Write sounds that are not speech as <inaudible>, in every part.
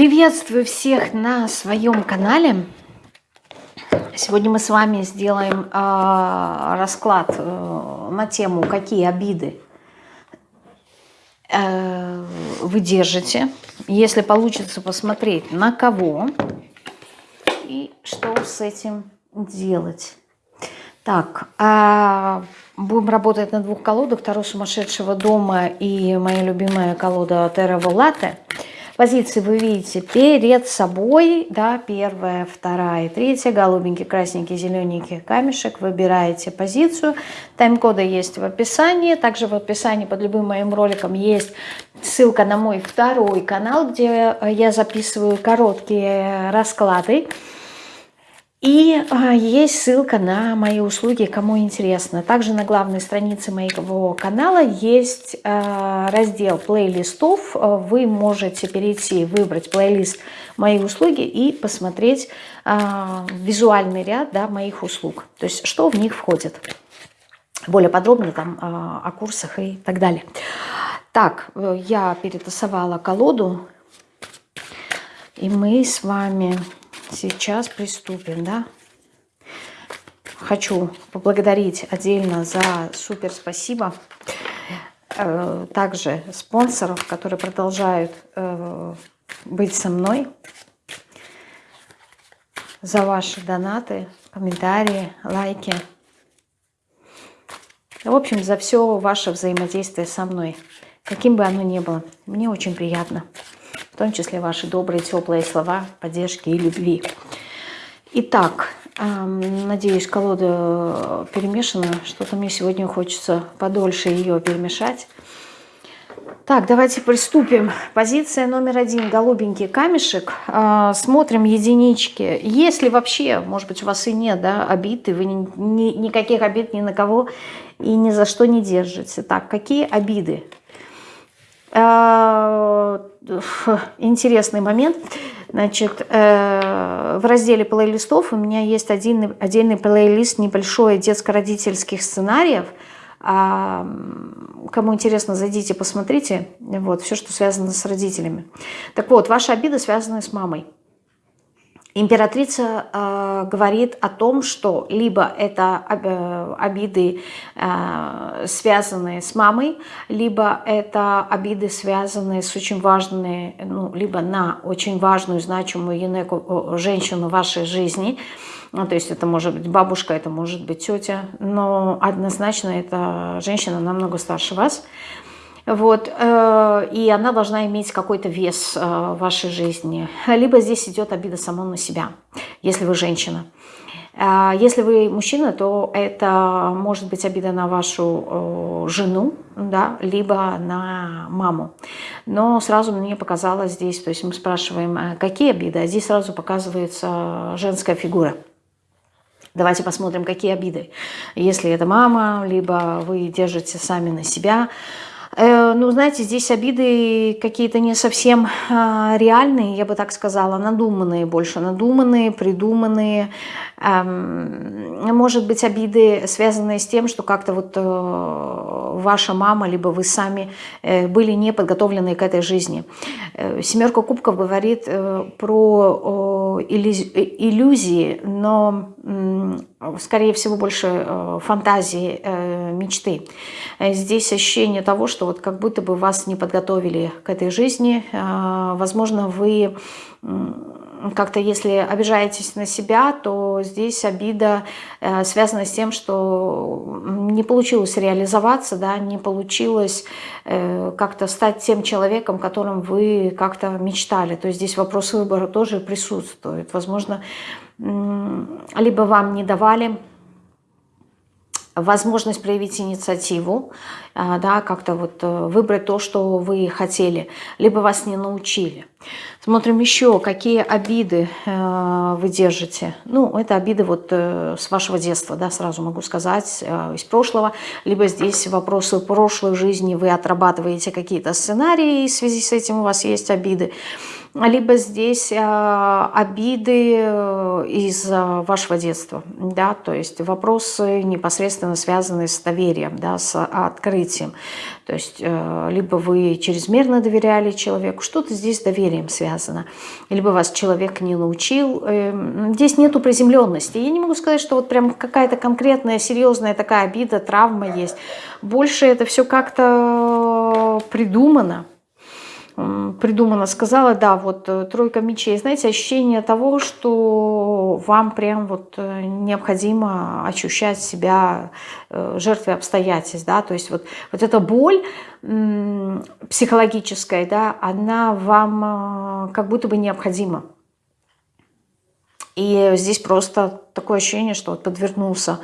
Приветствую всех на своем канале. Сегодня мы с вами сделаем э, расклад э, на тему, какие обиды э, вы держите. Если получится посмотреть, на кого и что с этим делать. Так, э, будем работать на двух колодах. Таро сумасшедшего дома и моя любимая колода Терра Волате – Позиции вы видите перед собой, да, первая, вторая, третья, голубенький, красненький, зелененький камешек. Выбираете позицию. Тайм-коды есть в описании. Также в описании под любым моим роликом есть ссылка на мой второй канал, где я записываю короткие расклады. И а, есть ссылка на мои услуги, кому интересно. Также на главной странице моего канала есть а, раздел плейлистов. Вы можете перейти, выбрать плейлист «Мои услуги» и посмотреть а, визуальный ряд да, моих услуг. То есть что в них входит. Более подробно там о курсах и так далее. Так, я перетасовала колоду. И мы с вами Сейчас приступим, да? Хочу поблагодарить отдельно за супер спасибо. Э, также спонсоров, которые продолжают э, быть со мной. За ваши донаты, комментарии, лайки. В общем, за все ваше взаимодействие со мной. Каким бы оно ни было. Мне очень приятно том числе ваши добрые, теплые слова поддержки и любви. Итак, надеюсь, колода перемешана. Что-то мне сегодня хочется подольше ее перемешать. Так, давайте приступим. Позиция номер один. Голубенький камешек. А, смотрим единички. Если вообще, может быть, у вас и нет да, обид, и вы ни, ни, никаких обид ни на кого и ни за что не держите. Так, какие обиды интересный момент. Значит, э, в разделе плейлистов у меня есть один, отдельный плейлист небольшой детско-родительских сценариев. А, кому интересно, зайдите, посмотрите. Вот, все, что связано с родителями. Так вот, ваши обиды связаны с мамой. Императрица э, говорит о том, что либо это э, обиды, э, связанные с мамой, либо это обиды, связанные с очень важной, ну, либо на очень важную, значимую юнеку, женщину в вашей жизни. Ну, то есть это может быть бабушка, это может быть тетя, но однозначно это женщина намного старше вас. Вот, э, и она должна иметь какой-то вес э, в вашей жизни. Либо здесь идет обида само на себя, если вы женщина. Э, если вы мужчина, то это может быть обида на вашу жену, да, либо на маму. Но сразу мне показалось здесь, то есть мы спрашиваем, какие обиды, а здесь сразу показывается женская фигура. Давайте посмотрим, какие обиды. Если это мама, либо вы держите сами на себя, Э, ну, знаете, здесь обиды какие-то не совсем а, реальные, я бы так сказала, надуманные больше, надуманные, придуманные. Эм, может быть, обиды, связанные с тем, что как-то вот э, ваша мама, либо вы сами э, были не подготовлены к этой жизни. Семерка кубков говорит про иллюзии, но скорее всего, больше фантазии, мечты. Здесь ощущение того, что вот как будто бы вас не подготовили к этой жизни. Возможно, вы как-то, если обижаетесь на себя, то здесь обида э, связана с тем, что не получилось реализоваться, да, не получилось э, как-то стать тем человеком, которым вы как-то мечтали. То есть здесь вопрос выбора тоже присутствует. Возможно, либо вам не давали возможность проявить инициативу, а, да, как-то вот э, выбрать то, что вы хотели, либо вас не научили. Смотрим еще, какие обиды э, вы держите. Ну, это обиды вот э, с вашего детства, да, сразу могу сказать, из прошлого. Либо здесь вопросы прошлой жизни, вы отрабатываете какие-то сценарии, и в связи с этим у вас есть обиды. Либо здесь э, обиды э, из вашего детства, да, то есть вопросы непосредственно связанные с доверием, да, с открытием. То есть э, либо вы чрезмерно доверяли человеку, что-то здесь с доверием связано, либо вас человек не научил. Э, здесь нету приземленности. Я не могу сказать, что вот прям какая-то конкретная, серьезная такая обида, травма есть. Больше это все как-то придумано придумано, сказала, да, вот э, тройка мечей, знаете, ощущение того, что вам прям вот э, необходимо ощущать себя э, жертвой обстоятельств, да, то есть вот, вот эта боль психологическая, да, она вам как будто бы необходима. И здесь просто такое ощущение, что вот подвернулся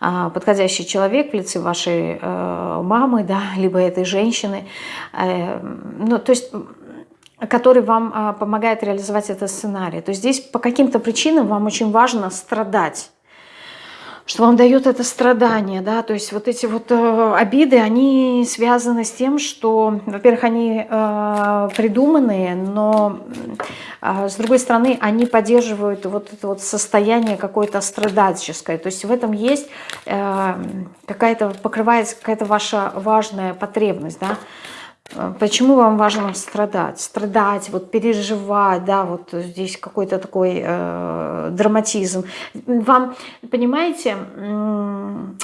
подходящий человек в лице вашей э, мамы, да, <laughs> либо этой женщины, э, ну, то есть который вам а, помогает реализовать этот сценарий. То есть здесь по каким-то причинам вам очень важно страдать что вам дает это страдание, да, то есть вот эти вот э, обиды, они связаны с тем, что, во-первых, они э, придуманные, но э, с другой стороны, они поддерживают вот это вот состояние какое-то страдальческое, то есть в этом есть э, какая-то, покрывается какая-то ваша важная потребность, да, Почему вам важно страдать? Страдать, вот переживать, да, вот здесь какой-то такой э, драматизм. Вам, понимаете,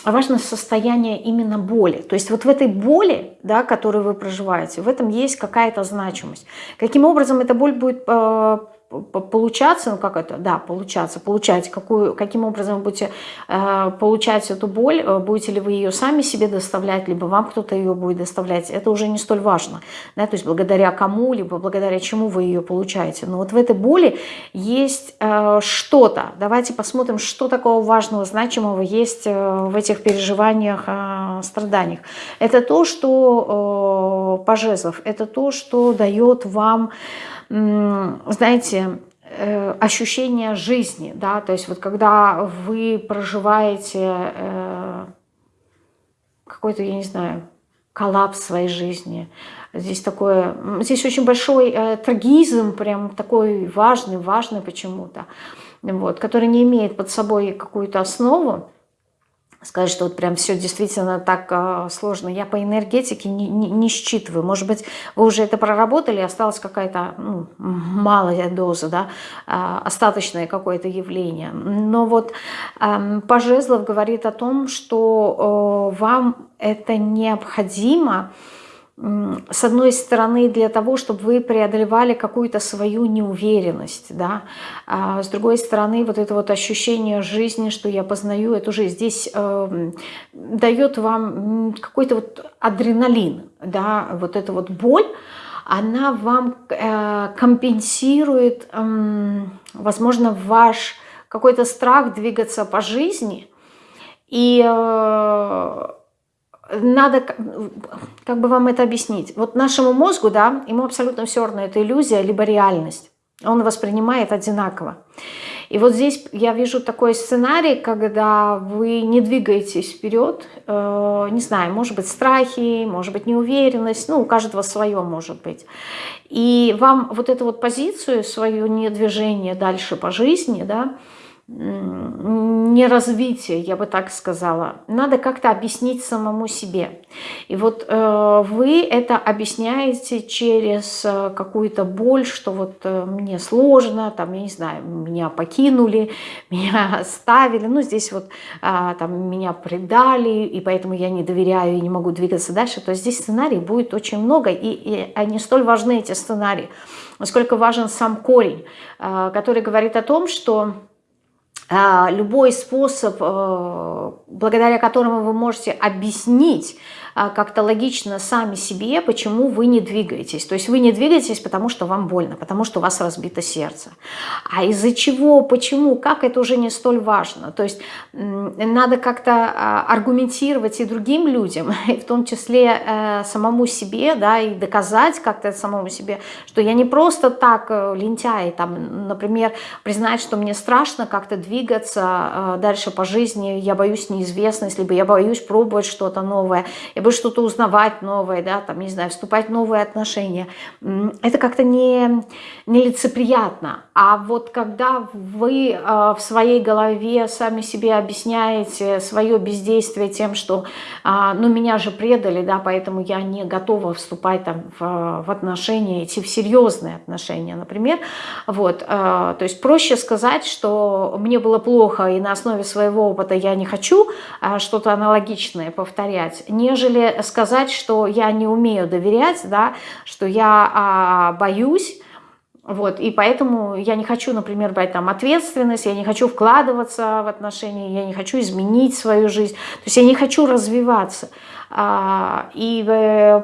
важно состояние именно боли. То есть вот в этой боли, да, которую вы проживаете, в этом есть какая-то значимость. Каким образом эта боль будет э, получаться, ну как это, да, получаться, получать, какую, каким образом вы будете э, получать эту боль, э, будете ли вы ее сами себе доставлять, либо вам кто-то ее будет доставлять, это уже не столь важно, да, то есть благодаря кому, либо благодаря чему вы ее получаете. Но вот в этой боли есть э, что-то, давайте посмотрим, что такого важного, значимого есть э, в этих переживаниях, э, страданиях. Это то, что э, пожезлов, это то, что дает вам знаете, э, ощущение жизни, да, то есть вот когда вы проживаете э, какой-то, я не знаю, коллапс своей жизни, здесь такое, здесь очень большой э, трагизм, прям такой важный, важный почему-то, вот, который не имеет под собой какую-то основу, сказать, что вот прям все действительно так э, сложно. Я по энергетике не, не, не считываю. Может быть, вы уже это проработали, осталась какая-то ну, малая доза, да, э, остаточное какое-то явление. Но вот э, Пожезлов говорит о том, что э, вам это необходимо, э, с одной стороны, для того, чтобы вы преодолевали какую-то свою неуверенность, да, а с другой стороны, вот это вот ощущение жизни, что я познаю эту жизнь, здесь э, дает вам какой-то вот адреналин, да, вот эта вот боль, она вам э, компенсирует, э, возможно, ваш какой-то страх двигаться по жизни, и э, надо, как бы вам это объяснить? Вот нашему мозгу, да, ему абсолютно все равно, это иллюзия, либо реальность. Он воспринимает одинаково. И вот здесь я вижу такой сценарий, когда вы не двигаетесь вперед, э, не знаю, может быть страхи, может быть неуверенность, ну у каждого свое может быть. И вам вот эту вот позицию, свое недвижение дальше по жизни, да, развитие, я бы так сказала. Надо как-то объяснить самому себе. И вот э, вы это объясняете через э, какую-то боль, что вот э, мне сложно, там, я не знаю, меня покинули, <laughs> меня оставили, ну, здесь вот э, там меня предали, и поэтому я не доверяю и не могу двигаться дальше. То здесь сценарий будет очень много, и, и они столь важны, эти сценарии, насколько важен сам корень, э, который говорит о том, что любой способ, э, благодаря которому вы можете объяснить а, как-то логично сами себе, почему вы не двигаетесь. То есть вы не двигаетесь, потому что вам больно, потому что у вас разбито сердце. А из-за чего, почему, как, это уже не столь важно. То есть надо как-то а, аргументировать и другим людям, <laughs> и в том числе э, самому себе, да, и доказать как-то самому себе, что я не просто так э, лентяй, там, например, признать, что мне страшно как-то двигаться э, дальше по жизни, я боюсь неизвестности, либо я боюсь пробовать что-то новое, я либо что-то узнавать новое, да, там, не знаю, вступать в новые отношения. Это как-то не, нелицеприятно. А вот когда вы э, в своей голове сами себе объясняете свое бездействие тем, что, э, ну, меня же предали, да, поэтому я не готова вступать там в, в отношения, идти в серьезные отношения, например, вот, э, то есть проще сказать, что мне было плохо, и на основе своего опыта я не хочу что-то аналогичное повторять, нежели сказать, что я не умею доверять, да, что я э, боюсь, вот, и поэтому я не хочу, например, брать там ответственность, я не хочу вкладываться в отношения, я не хочу изменить свою жизнь, то есть я не хочу развиваться. А, и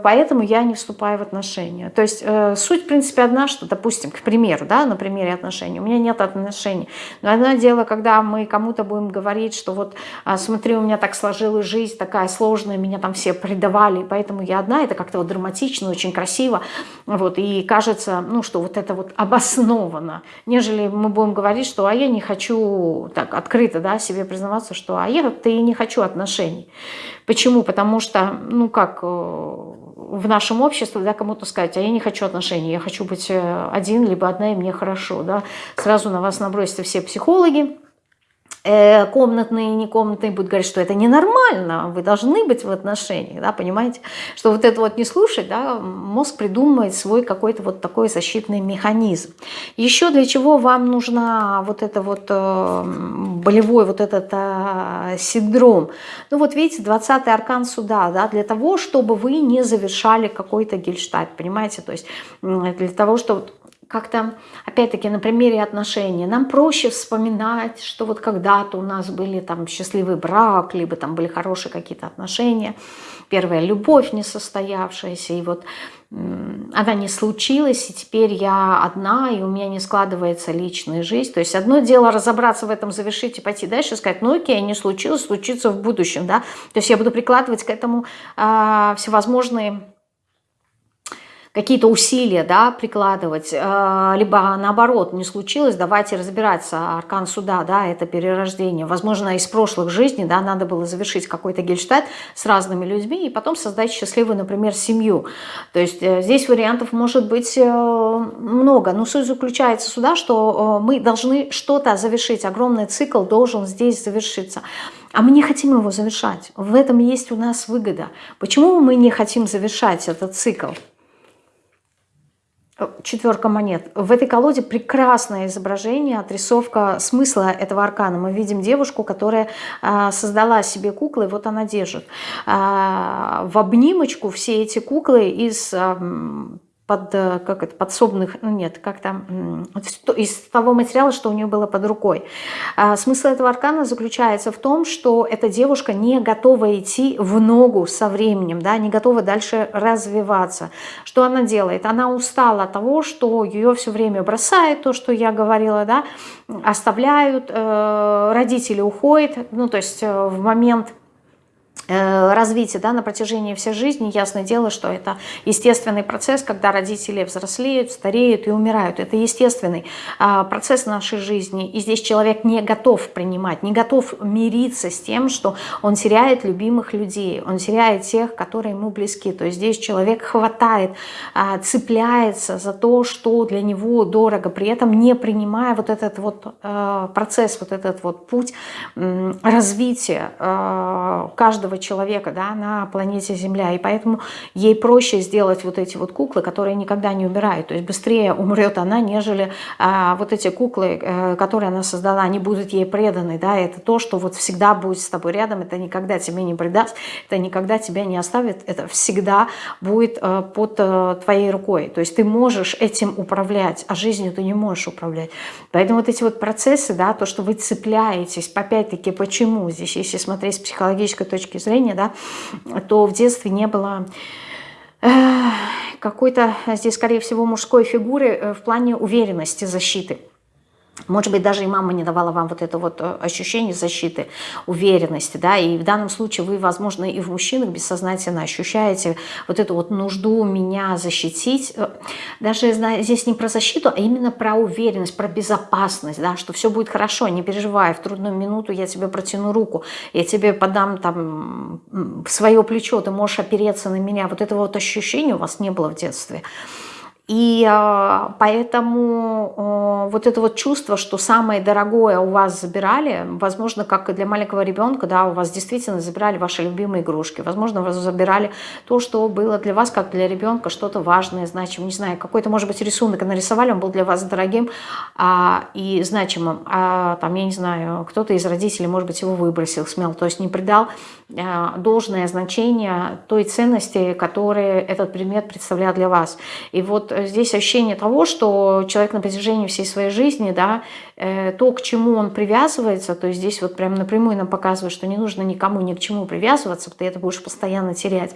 поэтому я не вступаю в отношения. То есть э, суть, в принципе, одна, что, допустим, к примеру, да, на примере отношений, у меня нет отношений. Но одно дело, когда мы кому-то будем говорить, что вот, а, смотри, у меня так сложилась жизнь, такая сложная, меня там все предавали, поэтому я одна, это как-то вот драматично, очень красиво, вот, и кажется, ну, что вот это вот <laughs> обоснованно, нежели мы будем говорить, что, а я не хочу, так, открыто, да, себе признаваться, что, а я-то и не хочу отношений. Почему? Потому что, ну как, э, в нашем обществе, да, кому-то сказать, а я не хочу отношений, я хочу быть э, один, либо одна, и мне хорошо, да, сразу на вас набросятся все психологи, комнатные и некомнатные будут говорить, что это ненормально, вы должны быть в отношениях, да, понимаете, что вот это вот не слушать, да, мозг придумывает свой какой-то вот такой защитный механизм. Еще для чего вам нужна вот это вот э, болевой вот этот э, синдром? Ну вот видите, 20-й аркан суда, да, для того, чтобы вы не завершали какой-то гельштадт, понимаете, то есть для того, чтобы как-то, опять-таки, на примере отношений, нам проще вспоминать, что вот когда-то у нас были там счастливый брак, либо там были хорошие какие-то отношения, первая любовь не состоявшаяся, и вот она не случилась, и теперь я одна, и у меня не складывается личная жизнь. То есть одно дело разобраться в этом, завершить и пойти дальше, сказать, ну окей, не случилось, случится в будущем, да. То есть я буду прикладывать к этому э, всевозможные какие-то усилия да, прикладывать, э, либо наоборот не случилось, давайте разбираться, аркан суда, да, это перерождение. Возможно, из прошлых жизней да, надо было завершить какой-то гельштадт с разными людьми и потом создать счастливую, например, семью. То есть э, здесь вариантов может быть э, много, но суть заключается сюда, что мы должны что-то завершить, огромный цикл должен здесь завершиться. А мы не хотим его завершать. В этом есть у нас выгода. Почему мы не хотим завершать этот цикл? Четверка монет. В этой колоде прекрасное изображение, отрисовка смысла этого аркана. Мы видим девушку, которая а, создала себе куклы, вот она держит. А, в обнимочку все эти куклы из под, э, как это, подсобных, ну нет, как там, из того материала, что у нее было под рукой. А смысл этого аркана заключается в том, что эта девушка не готова идти в ногу со временем, да, не готова дальше развиваться. Что она делает? Она устала от того, что ее все время бросает, то, что я говорила, да, оставляют, э, родители уходят, ну, то есть э, в момент Э, развития да, на протяжении всей жизни, ясное дело, что это естественный процесс, когда родители взрослеют, стареют и умирают. Это естественный а, процесс нашей жизни. И здесь человек не готов принимать, не готов мириться с тем, что он теряет любимых людей, он теряет тех, которые ему близки. То есть здесь человек хватает, а, цепляется за то, что для него дорого, при этом не принимая вот этот вот э, процесс, вот этот вот путь развития э, каждого человека да, на планете Земля. И поэтому ей проще сделать вот эти вот куклы, которые никогда не умирают. То есть быстрее умрет она, нежели а, вот эти куклы, а, которые она создала, они будут ей преданы. Да? Это то, что вот всегда будет с тобой рядом, это никогда тебе не предаст, это никогда тебя не оставит, это всегда будет а, под а, твоей рукой. То есть ты можешь этим управлять, а жизнью ты не можешь управлять. Поэтому вот эти вот процессы, да, то, что вы цепляетесь, опять-таки, почему здесь, если смотреть с психологической точки зрения, зрения, да, то в детстве не было э, какой-то здесь, скорее всего, мужской фигуры э, в плане уверенности, защиты. Может быть, даже и мама не давала вам вот это вот э, ощущение защиты, уверенности, да, и в данном случае вы, возможно, и в мужчинах бессознательно ощущаете вот эту вот нужду меня защитить. Э, даже здесь не про защиту, а именно про уверенность, про безопасность, да, что все будет хорошо, не переживай, в трудную минуту я тебе протяну руку, я тебе подам там свое плечо, ты можешь опереться на меня. Вот этого вот ощущения у вас не было в детстве. И а, поэтому вот это вот чувство, что самое дорогое у вас забирали, возможно, как и для маленького ребенка, да, у вас действительно забирали ваши любимые игрушки, возможно, вас забирали то, что было для вас, как для ребенка, что-то важное, значимое, не знаю, какой-то, может быть, рисунок нарисовали, он был для вас дорогим а, и значимым, а там, я не знаю, кто-то из родителей, может быть, его выбросил, смел, то есть не придал а, должное значение той ценности, которую этот предмет представлял для вас. И вот здесь ощущение того, что человек на протяжении всей своей жизни, да, то, к чему он привязывается, то есть здесь вот прям напрямую нам показывает, что не нужно никому ни к чему привязываться, ты это будешь постоянно терять,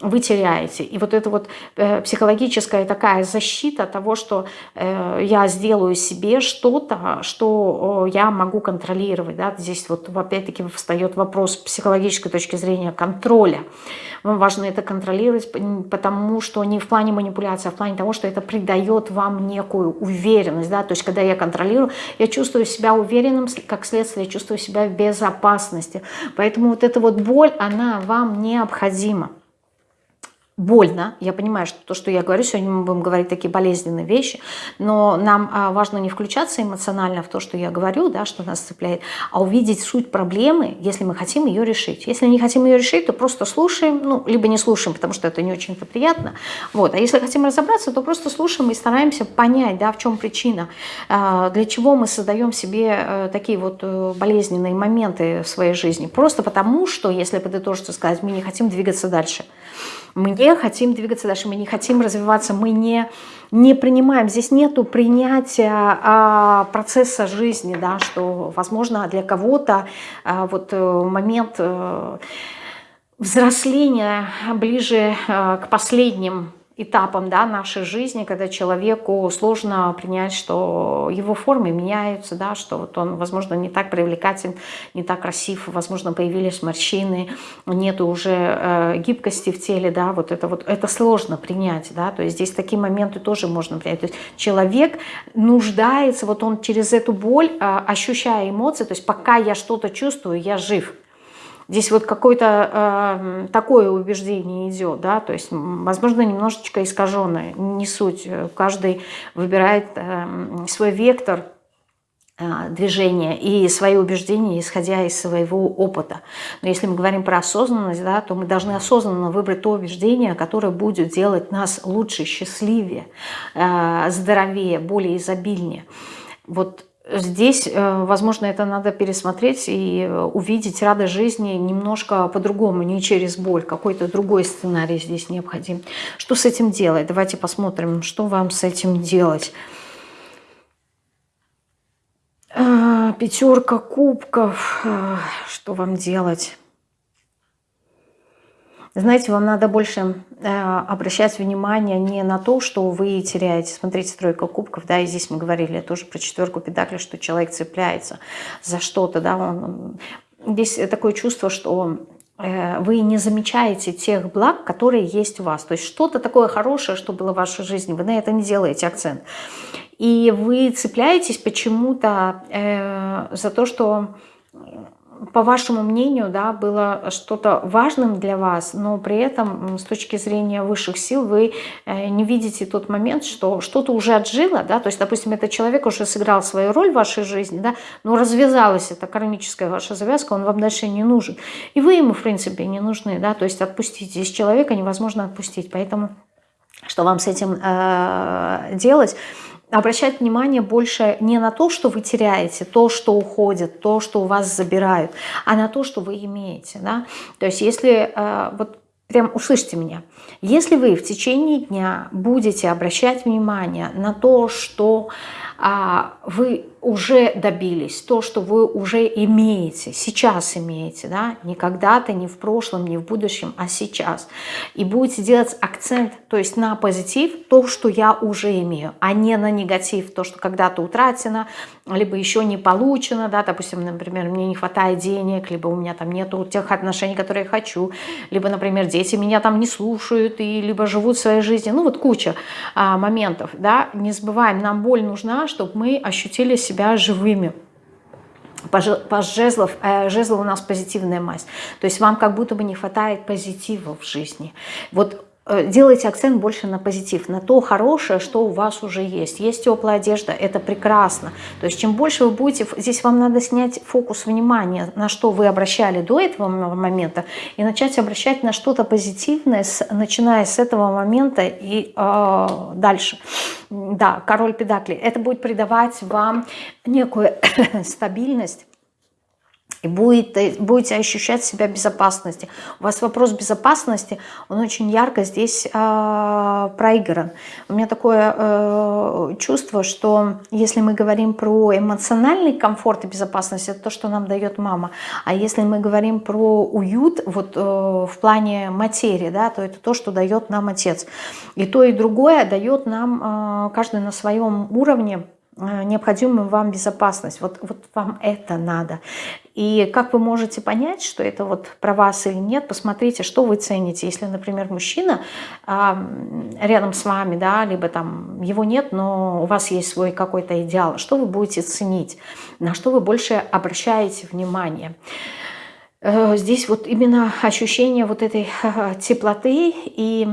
вы теряете. И вот это вот э, психологическая такая защита того, что э, я сделаю себе что-то, что я могу контролировать, да, здесь вот опять-таки встает вопрос психологической точки зрения контроля. Вам важно это контролировать, потому что не в плане манипуляции, а в плане того, что это придает вам некую уверенность. Да? То есть, когда я контролирую, я чувствую себя уверенным, как следствие, я чувствую себя в безопасности. Поэтому вот эта вот боль, она вам необходима больно. Я понимаю, что то, что я говорю, сегодня мы будем говорить такие болезненные вещи, но нам а, важно не включаться эмоционально в то, что я говорю, да, что нас цепляет, а увидеть суть проблемы, если мы хотим ее решить. Если не хотим ее решить, то просто слушаем, ну, либо не слушаем, потому что это не очень-то приятно. Вот. А если хотим разобраться, то просто слушаем и стараемся понять, да, в чем причина, а, для чего мы создаем себе э, такие вот э, болезненные моменты в своей жизни. Просто потому, что, если подытожиться сказать, мы не хотим двигаться дальше. Мы не хотим двигаться дальше, мы не хотим развиваться, мы не, не принимаем. Здесь нету принятия а, процесса жизни, да, что, возможно, для кого-то а, вот э, момент а, взросления ближе а, к последним этапом да, нашей жизни, когда человеку сложно принять, что его формы меняются, да, что вот он, возможно, не так привлекателен, не так красив, возможно, появились морщины, нет уже э, гибкости в теле, да, вот это вот, это сложно принять, да, то есть здесь такие моменты тоже можно принять. То есть человек нуждается, вот он через эту боль, э, ощущая эмоции, то есть пока я что-то чувствую, я жив, Здесь вот какое-то э, такое убеждение идет, да, то есть, возможно, немножечко искаженное, не суть. Каждый выбирает э, свой вектор э, движения и свои убеждения, исходя из своего опыта. Но если мы говорим про осознанность, да, то мы должны осознанно выбрать то убеждение, которое будет делать нас лучше, счастливее, э, здоровее, более изобильнее. Вот Здесь, э, возможно, это надо пересмотреть и э, увидеть радость жизни немножко по-другому, не через боль. Какой-то другой сценарий здесь необходим. Что с этим делать? Давайте посмотрим, что вам с этим делать. А, пятерка кубков. Что вам делать? Знаете, вам надо больше э, обращать внимание не на то, что вы теряете. Смотрите, тройка кубков, да, и здесь мы говорили тоже про четверку педакли, что человек цепляется за что-то, да. Он, здесь такое чувство, что э, вы не замечаете тех благ, которые есть у вас. То есть что-то такое хорошее, что было в вашей жизни, вы на это не делаете акцент. И вы цепляетесь почему-то э, за то, что по вашему мнению, да, было что-то важным для вас, но при этом с точки зрения высших сил вы э, не видите тот момент, что что-то уже отжило, да, то есть, допустим, этот человек уже сыграл свою роль в вашей жизни, да, но развязалась эта кармическая ваша завязка, он вам дальше не нужен. И вы ему, в принципе, не нужны, да, то есть отпустить. Здесь человека невозможно отпустить, поэтому что вам с этим э, делать? Обращать внимание больше не на то, что вы теряете, то, что уходит, то, что у вас забирают, а на то, что вы имеете. Да? То есть если э, вот прям услышьте меня. Если вы в течение дня будете обращать внимание на то, что вы уже добились, то, что вы уже имеете, сейчас имеете, да, не когда-то, не в прошлом, не в будущем, а сейчас. И будете делать акцент, то есть на позитив, то, что я уже имею, а не на негатив, то, что когда-то утрачено, либо еще не получено, да, допустим, например, мне не хватает денег, либо у меня там нету тех отношений, которые я хочу, либо, например, дети меня там не слушают, и либо живут своей жизнью, ну вот куча а, моментов, да, не забываем, нам боль нужна, чтобы мы ощутили себя живыми. Паш жезлов, э, у нас позитивная масть. То есть вам как будто бы не хватает позитива в жизни. Вот Э, делайте акцент больше на позитив, на то хорошее, что у вас уже есть. Есть теплая одежда, это прекрасно. То есть чем больше вы будете, здесь вам надо снять фокус внимания, на что вы обращали до этого момента, и начать обращать на что-то позитивное, начиная с этого момента и э, дальше. Да, король педакли. Это будет придавать вам некую <coughs> стабильность, и будете, будете ощущать себя безопасности. У вас вопрос безопасности, он очень ярко здесь э, проигран. У меня такое э, чувство, что если мы говорим про эмоциональный комфорт и безопасность, это то, что нам дает мама. А если мы говорим про уют вот, э, в плане материи, да, то это то, что дает нам отец. И то, и другое дает нам э, каждый на своем уровне э, необходимую вам безопасность. Вот, вот вам это надо. И как вы можете понять, что это вот про вас или нет, посмотрите, что вы цените. Если, например, мужчина а, рядом с вами, да, либо там его нет, но у вас есть свой какой-то идеал, что вы будете ценить, на что вы больше обращаете внимание. Э, здесь вот именно ощущение вот этой теплоты и,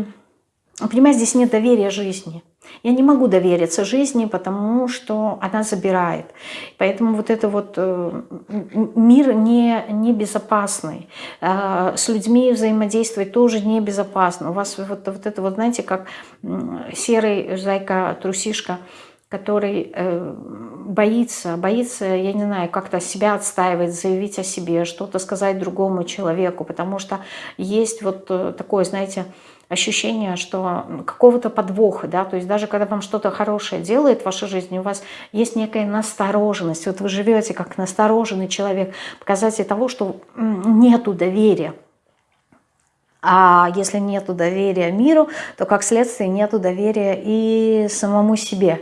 понимаете, здесь нет доверия жизни. Я не могу довериться жизни, потому что она забирает. Поэтому вот это вот э, мир не, не безопасный. Э, с людьми взаимодействовать тоже небезопасно. У вас вот, вот это вот, знаете, как серый зайка-трусишка, который э, боится, боится, я не знаю, как-то себя отстаивать, заявить о себе, что-то сказать другому человеку, потому что есть вот такое, знаете, ощущение, что какого-то подвоха, да, то есть даже когда вам что-то хорошее делает в вашей жизни, у вас есть некая настороженность, вот вы живете как настороженный человек, показатель того, что нету доверия. А если нет доверия миру, то как следствие нет доверия и самому себе.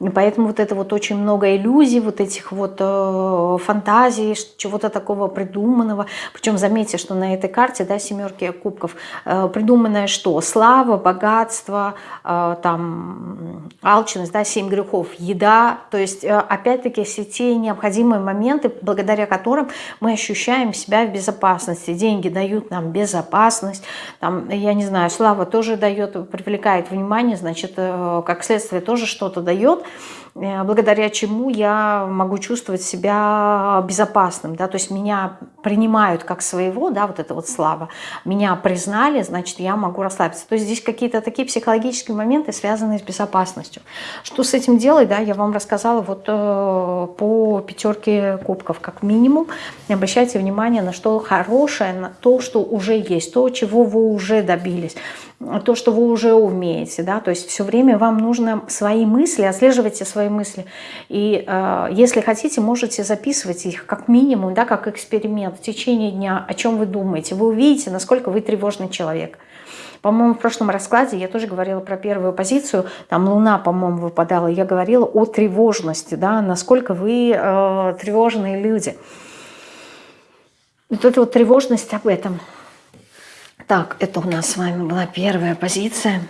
И поэтому вот это вот очень много иллюзий, вот этих вот э, фантазий, чего-то такого придуманного. Причем заметьте, что на этой карте, да, семерки кубков, э, придуманное что? Слава, богатство, э, там, алчность, да, семь грехов, еда. То есть, э, опять-таки, все те необходимые моменты, благодаря которым мы ощущаем себя в безопасности. Деньги дают нам безопасность, есть, там, я не знаю, слава тоже дает, привлекает внимание, значит, э, как следствие тоже что-то дает. Э, благодаря чему я могу чувствовать себя безопасным, да, то есть меня принимают как своего, да, вот это вот слава, меня признали, значит, я могу расслабиться. То есть здесь какие-то такие психологические моменты, связанные с безопасностью. Что с этим делать, да, я вам рассказала вот э, по пятерке кубков, как минимум. Обращайте внимание на что хорошее, на то, что уже есть, то, чего вы уже добились то, что вы уже умеете, да, то есть все время вам нужно свои мысли, отслеживайте свои мысли, и э, если хотите, можете записывать их как минимум, да, как эксперимент в течение дня, о чем вы думаете, вы увидите, насколько вы тревожный человек. По-моему, в прошлом раскладе я тоже говорила про первую позицию, там Луна, по-моему, выпадала, я говорила о тревожности, да, насколько вы э, тревожные люди. Вот эта вот тревожность об этом – так, это у нас с вами была первая позиция.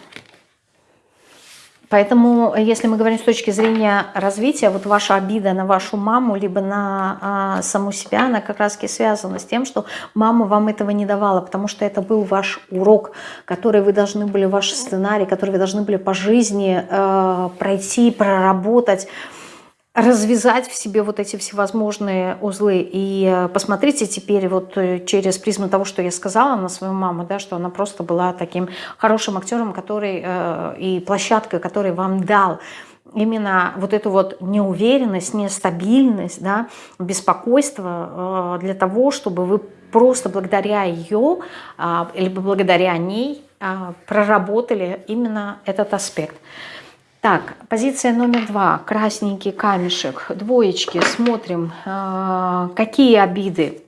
Поэтому, если мы говорим с точки зрения развития, вот ваша обида на вашу маму, либо на а, саму себя, она как раз связана с тем, что мама вам этого не давала, потому что это был ваш урок, который вы должны были, ваш сценарий, который вы должны были по жизни э, пройти, проработать, развязать в себе вот эти всевозможные узлы. И э, посмотрите теперь вот э, через призму того, что я сказала на свою маму, да, что она просто была таким хорошим актером, который э, и площадкой, который вам дал именно вот эту вот неуверенность, нестабильность, да, беспокойство для того, чтобы вы просто благодаря ее, либо благодаря ней проработали именно этот аспект. Так, позиция номер два. Красненький камешек. Двоечки. Смотрим, какие обиды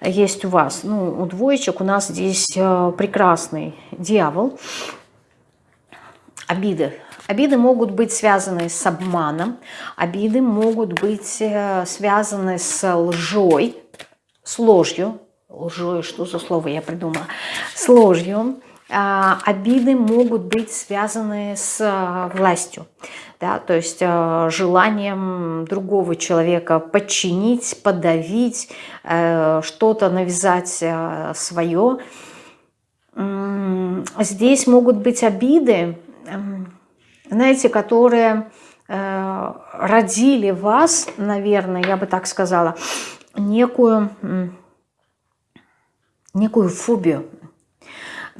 есть у вас. Ну, у двоечек у нас здесь прекрасный дьявол. Обиды. Обиды могут быть связаны с обманом, обиды могут быть э, связаны с лжой, с ложью. Лжой, что за слово я придумала? С ложью. А, обиды могут быть связаны с э, властью, да, то есть э, желанием другого человека подчинить, подавить, что-то навязать свое. Здесь могут быть обиды, эм, знаете, которые э, родили вас, наверное, я бы так сказала, некую, некую фобию.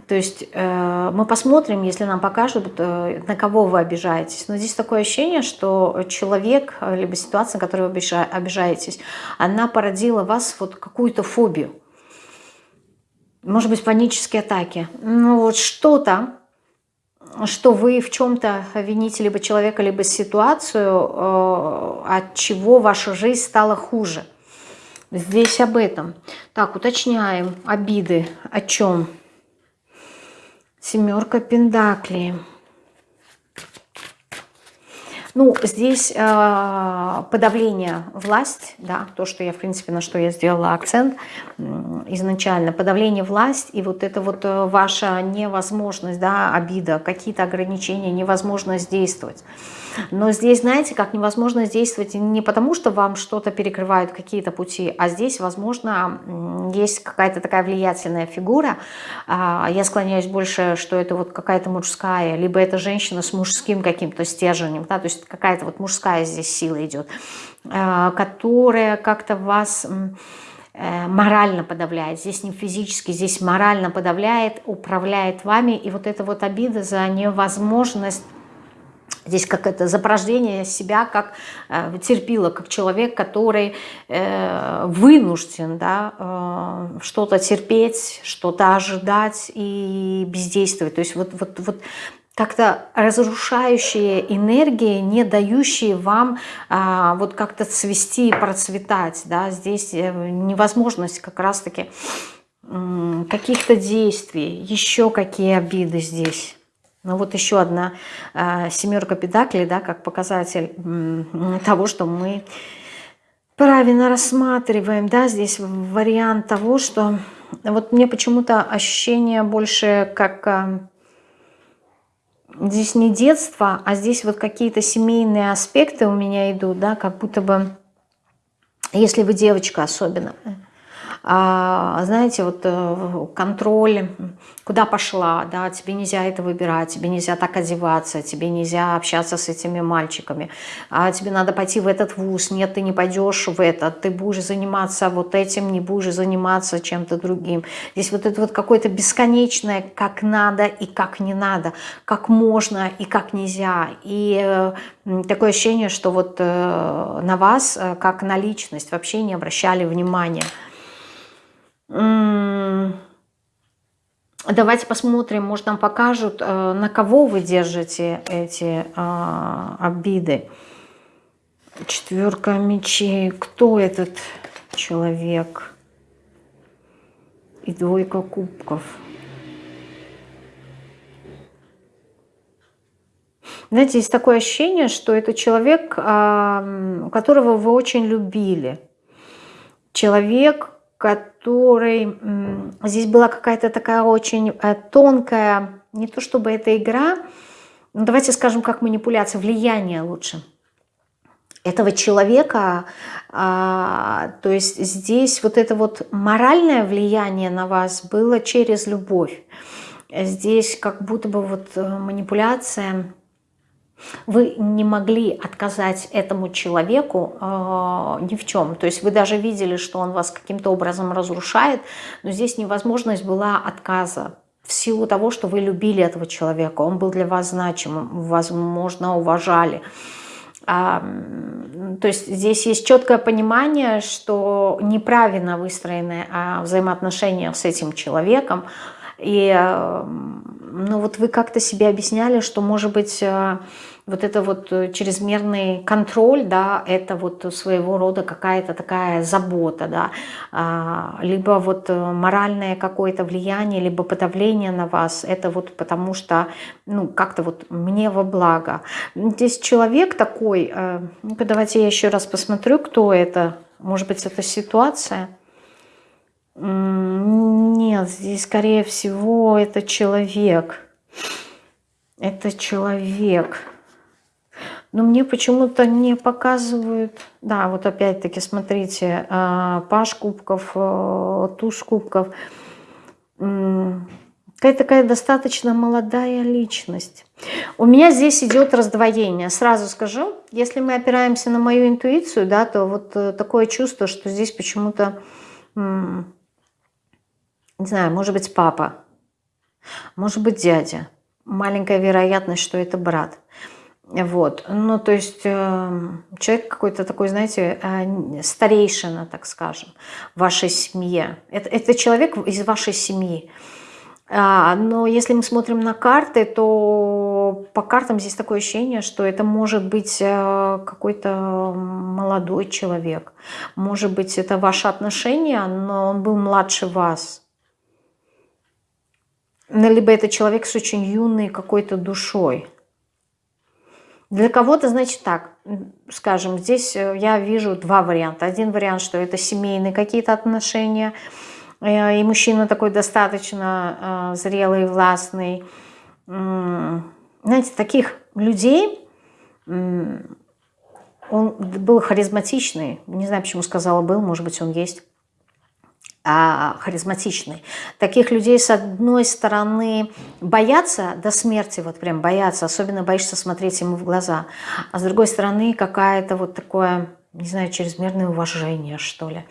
То есть э, мы посмотрим, если нам покажут, э, на кого вы обижаетесь. Но здесь такое ощущение, что человек, либо ситуация, на которую вы обижаетесь, она породила вас вот какую-то фобию. Может быть, панические атаки. Ну вот что-то, что вы в чем-то вините либо человека, либо ситуацию, э, от чего ваша жизнь стала хуже. Здесь об этом. Так, уточняем. Обиды. О чем? Семерка пентаклей. Ну, здесь э, подавление власть, да, то, что я, в принципе, на что я сделала акцент изначально, подавление власть и вот это вот э, ваша невозможность, да, обида, какие-то ограничения, невозможность действовать. Но здесь, знаете, как невозможно действовать не потому, что вам что-то перекрывают, какие-то пути, а здесь, возможно, есть какая-то такая влиятельная фигура. А, я склоняюсь больше, что это вот какая-то мужская, либо это женщина с мужским каким-то стержнем, да, то есть какая-то вот мужская здесь сила идет, а, которая как-то вас э, морально подавляет, здесь не физически, здесь морально подавляет, управляет вами, и вот эта вот обида за невозможность Здесь как это запорождение себя как э, терпила, как человек, который э, вынужден да, э, что-то терпеть, что-то ожидать и бездействовать. То есть вот, вот, вот как-то разрушающие энергии, не дающие вам а, вот как-то цвести и процветать. Да? Здесь э, невозможность как раз-таки каких-то действий, еще какие обиды здесь. Ну вот еще одна э, семерка педаклей, да, как показатель э, того, что мы правильно рассматриваем, да, здесь вариант того, что вот мне почему-то ощущение больше как э, здесь не детство, а здесь вот какие-то семейные аспекты у меня идут, да, как будто бы, если вы девочка особенно, знаете, вот э, контроль, куда пошла, да, тебе нельзя это выбирать, тебе нельзя так одеваться, тебе нельзя общаться с этими мальчиками, а тебе надо пойти в этот вуз, нет, ты не пойдешь в этот, ты будешь заниматься вот этим, не будешь заниматься чем-то другим. Здесь вот это вот какое-то бесконечное, как надо и как не надо, как можно и как нельзя. И э, такое ощущение, что вот э, на вас, как на личность, вообще не обращали внимания. Давайте посмотрим, может нам покажут, э, на кого вы держите эти а, обиды. Четверка мечей. Кто этот человек? И двойка кубков. Знаете, есть такое ощущение, что это человек, которого вы очень любили. Человек, который... Здесь была какая-то такая очень э, тонкая, не то чтобы это игра, но давайте скажем, как манипуляция, влияние лучше этого человека, а, то есть здесь вот это вот моральное влияние на вас было через любовь. Здесь как будто бы вот э, манипуляция вы не могли отказать этому человеку э, ни в чем. То есть вы даже видели, что он вас каким-то образом разрушает, но здесь невозможность была отказа. в силу того, что вы любили этого человека, он был для вас значимым, возможно, уважали. А, то есть здесь есть четкое понимание, что неправильно выстроены а, взаимоотношения с этим человеком. И ну, вот вы как-то себе объясняли, что, может быть, а, вот это вот э, чрезмерный контроль, да, это вот своего рода какая-то такая забота, да, а, либо вот э, моральное какое-то влияние, либо подавление на вас, это вот потому что, ну, как-то вот мне во благо. Здесь человек такой, э, ну давайте я еще раз посмотрю, кто это, может быть, это ситуация. Нет, здесь, скорее всего, это человек. Это человек. Но мне почему-то не показывают... Да, вот опять-таки, смотрите, а, паш кубков, э, туз кубков. Какая такая достаточно молодая личность. У меня здесь идет раздвоение. Сразу скажу, если мы опираемся на мою интуицию, да, то вот э, такое чувство, что здесь почему-то, не знаю, может быть папа, может быть дядя. Маленькая вероятность, что это брат. Вот, ну то есть э, человек какой-то такой, знаете, э, старейшина, так скажем, в вашей семье. Это, это человек из вашей семьи. А, но если мы смотрим на карты, то по картам здесь такое ощущение, что это может быть э, какой-то молодой человек. Может быть, это ваши отношения, но он был младше вас. Либо это человек с очень юной какой-то душой. Для кого-то, значит, так, скажем, здесь э, я вижу два варианта. Один вариант, что это семейные какие-то отношения, э, и мужчина такой достаточно э, зрелый, властный. Знаете, таких людей, он был харизматичный, не знаю, почему сказала был, может быть, он есть а, харизматичный. Таких людей, с одной стороны, боятся до смерти, вот прям боятся, особенно боишься смотреть ему в глаза, а с другой стороны, какая-то вот такое, не знаю, чрезмерное уважение, что ли.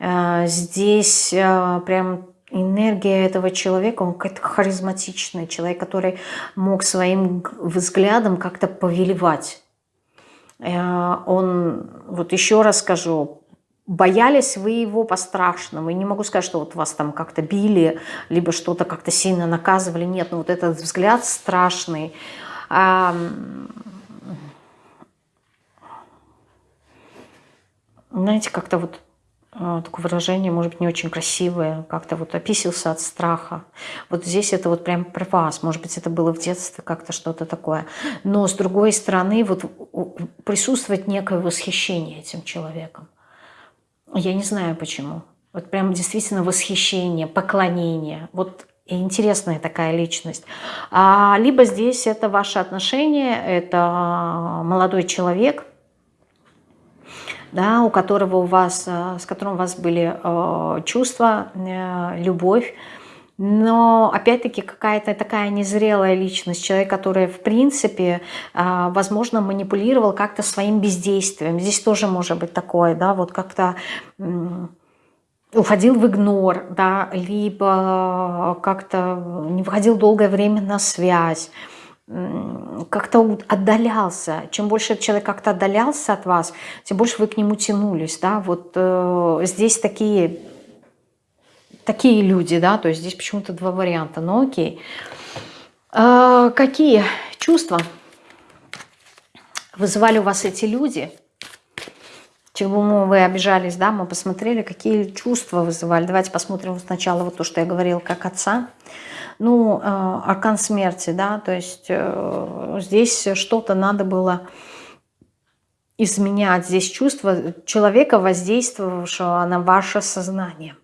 А, здесь а, прям энергия этого человека, он какой-то харизматичный человек, который мог своим взглядом как-то повелевать. Он, вот еще раз скажу, боялись вы его по-страшному. И не могу сказать, что вот вас там как-то били, либо что-то как-то сильно наказывали. Нет, ну вот этот взгляд страшный. А, знаете, как-то вот а, такое выражение, может быть, не очень красивое, как-то вот описался от страха. Вот здесь это вот прям про вас, может быть, это было в детстве как-то что-то такое. Но с другой стороны, вот присутствует некое восхищение этим человеком. Я не знаю почему. Вот прям действительно восхищение, поклонение. Вот интересная такая личность. А, либо здесь это ваши отношения, это молодой человек, да, у которого у вас, с которым у вас были э, чувства, э, любовь, но опять-таки какая-то такая незрелая личность, человек, который в принципе, а, возможно, манипулировал как-то своим бездействием. Здесь тоже может быть такое, да, вот как-то уходил в игнор, да, либо как-то не выходил долгое время на связь, как-то отдалялся. Чем больше человек как-то отдалялся от вас, тем больше вы к нему тянулись. Да? Вот э, здесь такие такие люди, да, то есть здесь почему-то два варианта, но окей. А, какие чувства вызывали у вас эти люди? Чему вы обижались, да, мы посмотрели, какие чувства вызывали. Давайте посмотрим сначала вот то, что я говорила, как отца. Ну, э, аркан смерти, да, то есть э, здесь что-то надо было изменять. Здесь чувство человека, воздействовавшего на ваше сознание.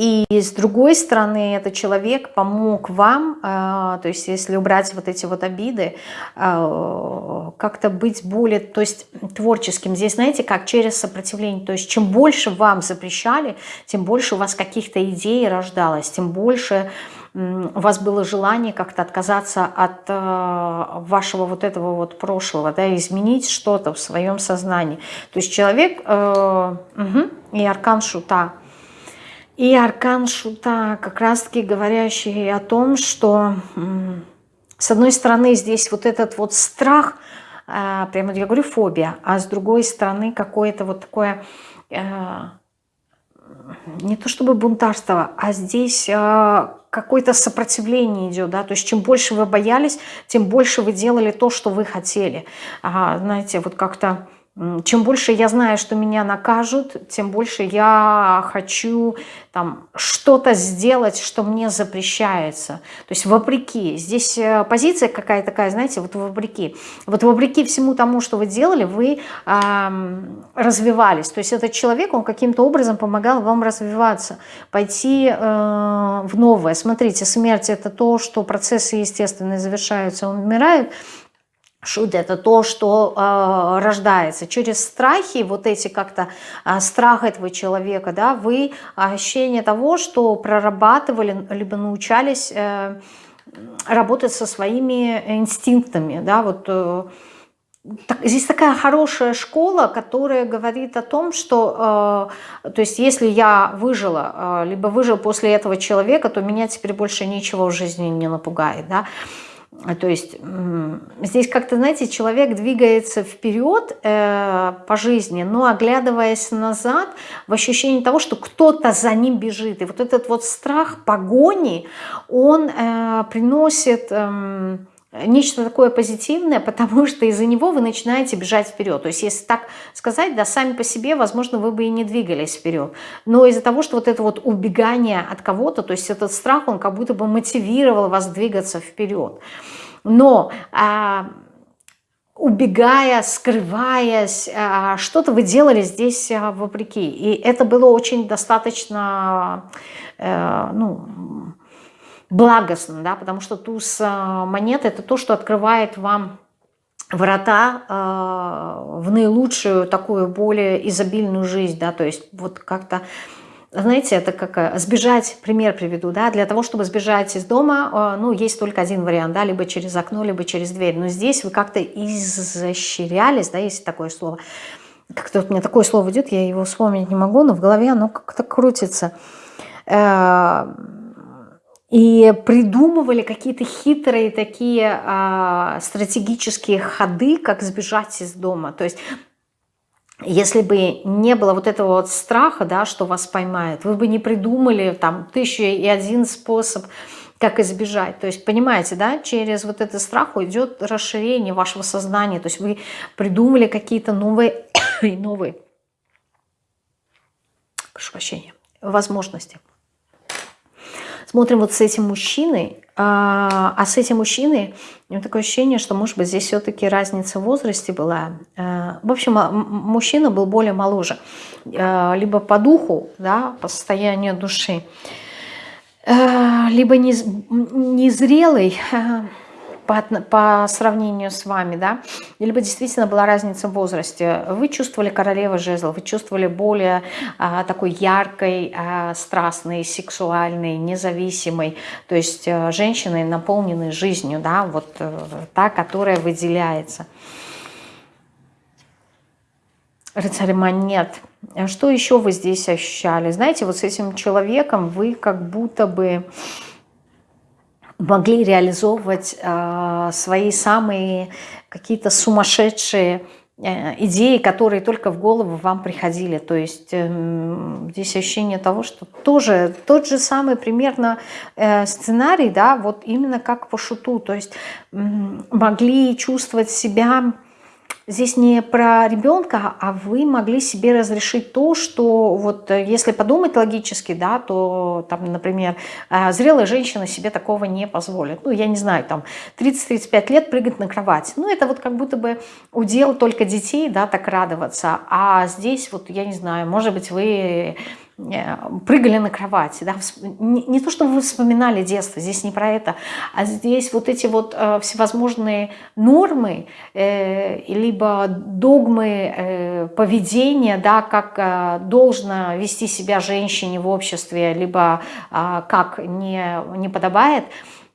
И с другой стороны, этот человек помог вам, э, то есть если убрать вот эти вот обиды, э, как-то быть более, то есть творческим. Здесь, знаете, как через сопротивление. То есть чем больше вам запрещали, тем больше у вас каких-то идей рождалось, тем больше у вас было желание как-то отказаться от э, вашего вот этого вот прошлого, да, изменить что-то в своем сознании. То есть человек, угу, и аркан шута – И аркан шута, как раз-таки говорящий о том, что с одной стороны здесь вот этот вот страх, а, прямо я говорю фобия, а с другой стороны какое-то вот такое а, не то чтобы бунтарство, а здесь а, какое-то сопротивление идет, да, то есть чем больше вы боялись, тем больше вы делали то, что вы хотели. Знаете, вот как-то чем больше я знаю, что меня накажут, тем больше я хочу там что-то сделать, что мне запрещается. То есть вопреки. Здесь э, позиция какая такая, знаете, вот вопреки. Вот вопреки всему тому, что вы делали, вы э, развивались. То есть этот человек, он каким-то образом помогал вам развиваться, пойти э, в новое. Смотрите, смерть это то, что процессы естественные завершаются, он умирает, Шут – это то, что э, рождается. Через страхи, вот эти как-то э, страх этого человека, да, вы ощущение того, что прорабатывали, либо научались э, работать со своими инстинктами, да, вот э, так, здесь такая хорошая школа, которая говорит о том, что, э, то есть, если я выжила, э, либо выжил после этого человека, то меня теперь больше ничего в жизни не напугает, да. То есть здесь как-то, знаете, человек двигается вперед э, по жизни, но оглядываясь назад в ощущении того, что кто-то за ним бежит. И вот этот вот страх погони, он э, приносит... Э, нечто такое позитивное, потому что из-за него вы начинаете бежать вперед. То есть, если так сказать, да, сами по себе, возможно, вы бы и не двигались вперед. Но из-за того, что вот это вот убегание от кого-то, то есть этот страх, он как будто бы мотивировал вас двигаться вперед. Но а, убегая, скрываясь, а, что-то вы делали здесь а, вопреки. И это было очень достаточно, а, ну, благостно, да, потому что туз э, монет – это то, что открывает вам врата э, в наилучшую, такую более изобильную жизнь, да, то есть вот как-то, знаете, это как э, сбежать, пример приведу, да, для того, чтобы сбежать из дома, ну, есть только один вариант, да, либо через окно, либо через дверь, но здесь вы как-то изощрялись, да, есть такое слово, как-то вот мне такое слово идет, я его вспомнить не могу, но в голове оно как-то крутится, и придумывали какие-то хитрые такие а, стратегические ходы, как сбежать из дома. То есть если бы не было вот этого вот страха, да, что вас поймают, вы бы не придумали там тысячу и один способ, как избежать. То есть, понимаете, да, через вот этот страх уйдет расширение вашего сознания. То есть вы придумали какие-то новые и <coughs> новые, прошу прощения, возможности смотрим вот с этим мужчиной, а, а с этим мужчиной у меня такое ощущение, что, может быть, здесь все-таки разница в возрасте была. А, в общем, мужчина был более моложе, а, либо по духу, да, по состоянию души, а, либо незрелый, по, по сравнению с вами, да, либо действительно была разница в возрасте. Вы чувствовали королевы жезлов, вы чувствовали более а, такой яркой, а, страстной, сексуальной, независимой, то есть а, женщиной, наполненной жизнью, да, вот а, та, которая выделяется. Рыцарь монет. Что еще вы здесь ощущали? Знаете, вот с этим человеком вы как будто бы могли реализовывать э, свои самые какие-то сумасшедшие э, идеи, которые только в голову вам приходили. То есть э, здесь ощущение того, что тоже тот же самый примерно э, сценарий, да, вот именно как по шуту. То есть могли чувствовать себя здесь не про ребенка, а вы могли себе разрешить то, что вот э, если подумать логически, да, то там, например, э, зрелая женщина себе такого не позволит. Ну, я не знаю, там 30-35 лет прыгать на кровать. Ну, это вот как будто бы удел только детей, да, так радоваться. А здесь вот, я не знаю, может быть, вы прыгали на кровати. Да? Не, то, что вы вспоминали детство, здесь не про это, а здесь вот эти вот э, всевозможные нормы, э, либо догмы э, поведения, да, как э, должно вести себя женщине в обществе, либо э, как не, не подобает,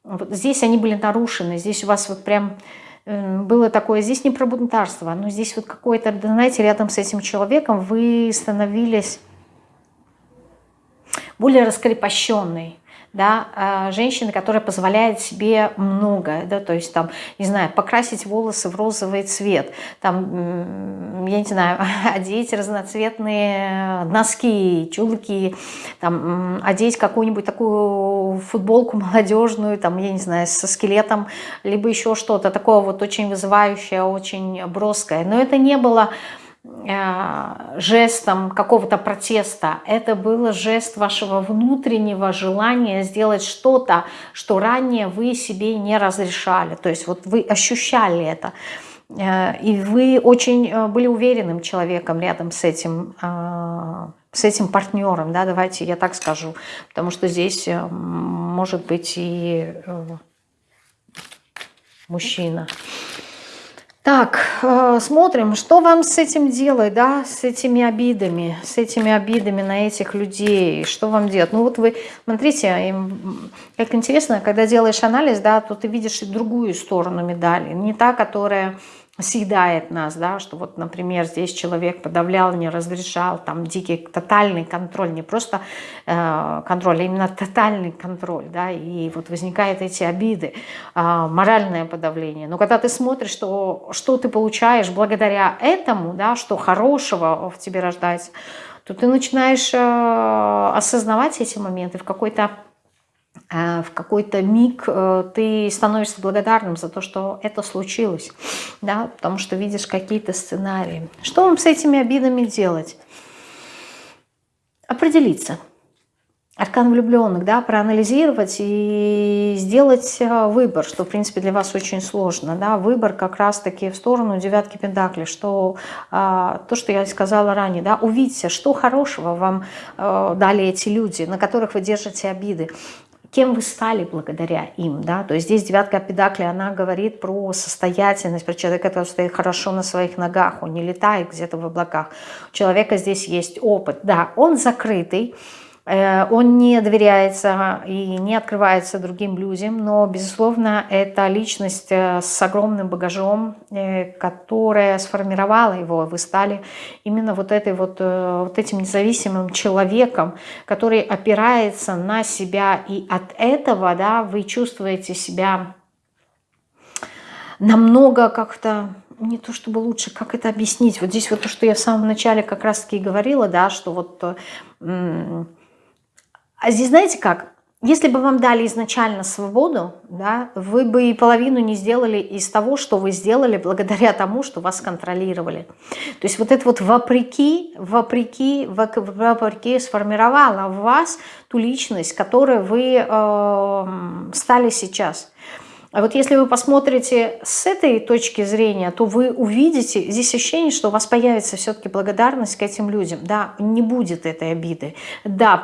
вот здесь они были нарушены, здесь у вас вот прям э, было такое, здесь не про бунтарство, но здесь вот какое-то, знаете, рядом с этим человеком вы становились более раскрепощенной, да, а, женщины, которая позволяет себе многое, да, то есть там, не знаю, покрасить волосы в розовый цвет, там, я не знаю, <laughs> одеть разноцветные носки, чулки, там, одеть какую-нибудь такую футболку молодежную, там, я не знаю, со скелетом, либо еще что-то такое вот очень вызывающее, очень броское, но это не было жестом какого-то протеста. Это был жест вашего внутреннего желания сделать что-то, что ранее вы себе не разрешали. То есть вот вы ощущали это. Э, и вы очень э, были уверенным человеком рядом с этим, с этим партнером, да, давайте я так скажу. Потому что здесь может быть и мужчина. Так, э, смотрим, что вам с этим делать, да, с этими обидами, с этими обидами на этих людей, что вам делать? Ну вот вы, смотрите, как интересно, когда делаешь анализ, да, то ты видишь и другую сторону медали, не та, которая съедает нас, да, что вот, например, здесь человек подавлял, не разрешал, там дикий тотальный контроль, не просто э, контроль, а именно тотальный контроль, да, и вот возникают эти обиды, э, моральное подавление. Но когда ты смотришь, что, что ты получаешь благодаря этому, да, что хорошего в тебе рождается, то ты начинаешь э, осознавать эти моменты в какой-то в какой-то миг э, ты становишься благодарным за то, что это случилось, да, потому что видишь какие-то сценарии. Что вам с этими обидами делать? Определиться. Аркан влюбленных, да, проанализировать и сделать э, выбор, что, в принципе, для вас очень сложно, да, выбор как раз-таки в сторону девятки пентаклей, что а, то, что я сказала ранее, да, увидите, что хорошего вам а, дали эти люди, на которых вы держите обиды, кем вы стали благодаря им, да, то есть здесь девятка педакли, она говорит про состоятельность, про человека, который стоит хорошо на своих ногах, он не летает где-то в облаках, у человека здесь есть опыт, да, он закрытый, он не доверяется и не открывается другим людям, но, безусловно, это личность э, с огромным багажом, э, которая сформировала его. Вы стали именно вот, этой вот, вот этим независимым человеком, который опирается на себя, и от этого да, вы чувствуете себя намного как-то не то чтобы лучше, как это объяснить. Вот здесь вот то, что я в самом начале как раз-таки говорила, да, что вот а здесь знаете как? Если бы вам дали изначально свободу, да, вы бы и половину не сделали из того, что вы сделали благодаря тому, что вас контролировали. То есть вот это вот вопреки, вопреки, вопреки сформировало в вас ту личность, которой вы э, стали сейчас. А вот если вы посмотрите с этой точки зрения, то вы увидите, здесь ощущение, что у вас появится все-таки благодарность к этим людям. Да, не будет этой обиды. Да,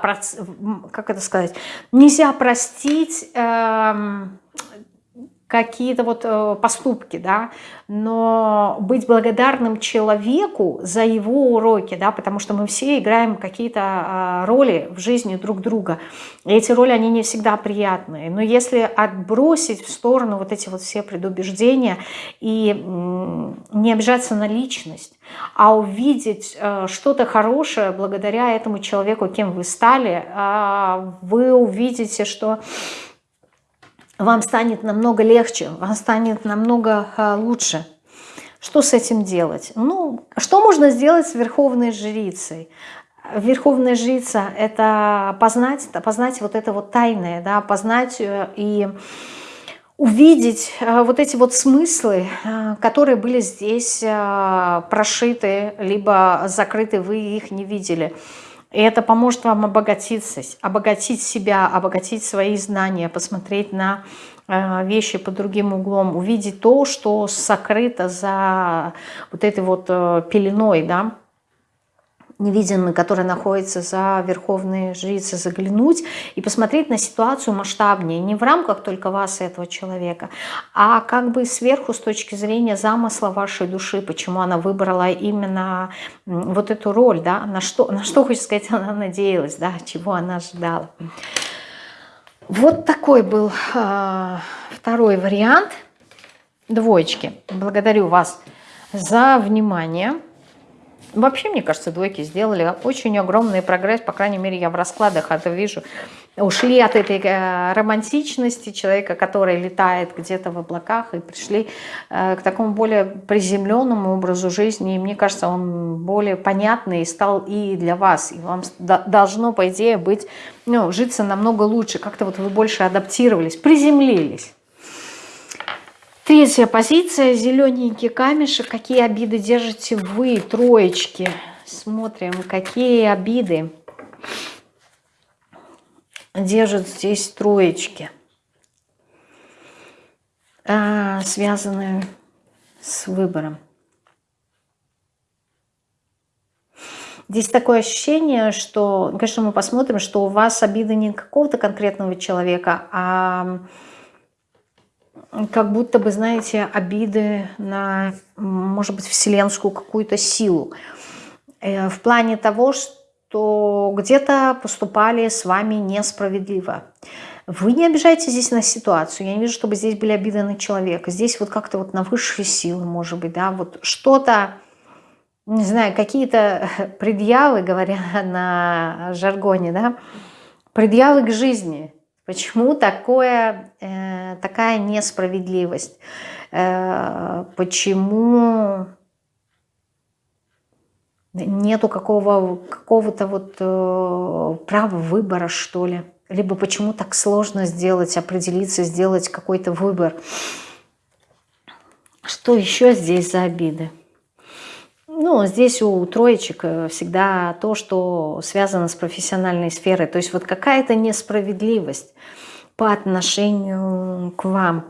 как это сказать, нельзя простить... Эм, какие-то вот э, поступки, да, но быть благодарным человеку за его уроки, да, потому что мы все играем какие-то а, роли в жизни друг друга, и эти роли, они не всегда приятные, но если отбросить в сторону вот эти вот все предубеждения и не обижаться на личность, а увидеть э, что-то хорошее благодаря этому человеку, кем вы стали, а, вы увидите, что вам станет намного легче, вам станет намного а, лучше. Что с этим делать? Ну, что можно сделать с верховной жрицей? Верховная жрица – это познать, познать вот это вот тайное, да, познать э, и увидеть э, вот эти вот смыслы, э, которые были здесь прошиты, либо закрыты, вы их не видели – и это поможет вам обогатиться, обогатить себя, обогатить свои знания, посмотреть на э, вещи под другим углом, увидеть то, что сокрыто за вот этой вот э, пеленой, да, невидимый, который находится за верховные жрицы, заглянуть и посмотреть на ситуацию масштабнее, не в рамках только вас и этого человека, а как бы сверху с точки зрения замысла вашей души, почему она выбрала именно вот эту роль, да, на что, на что, хочется сказать, она надеялась, да, чего она ожидала. Вот такой был э, второй вариант двоечки. Благодарю вас за внимание. Вообще, мне кажется, двойки сделали очень огромный прогресс, по крайней мере, я в раскладах это вижу. Ушли от этой э, романтичности человека, который летает где-то в облаках, и пришли э, к такому более приземленному образу жизни. И мне кажется, он более понятный стал и для вас. И вам должно, по идее, быть, ну, житься намного лучше. Как-то вот вы больше адаптировались, приземлились. Третья позиция, зелененький камешек. Какие обиды держите вы, троечки? Смотрим, какие обиды держат здесь троечки, а, связанные с выбором. Здесь такое ощущение, что, конечно, мы посмотрим, что у вас обиды не какого-то конкретного человека, а как будто бы, знаете, обиды на, может быть, вселенскую какую-то силу. Э, в плане того, что где-то поступали с вами несправедливо. Вы не обижаете здесь на ситуацию. Я не вижу, чтобы здесь были обиды на человека. Здесь вот как-то вот на высшие силы, может быть, да, вот что-то, не знаю, какие-то <laughs> предъявы, говоря <laughs> на жаргоне, да, предъявы к жизни – Почему такое, э, такая несправедливость? Э, почему нету какого, какого-то вот э, права выбора, что ли? Либо почему так сложно сделать, определиться, сделать какой-то выбор? Что еще здесь за обиды? Ну, здесь у троечек э, всегда то, что связано с профессиональной сферой. То есть вот какая-то несправедливость по отношению к вам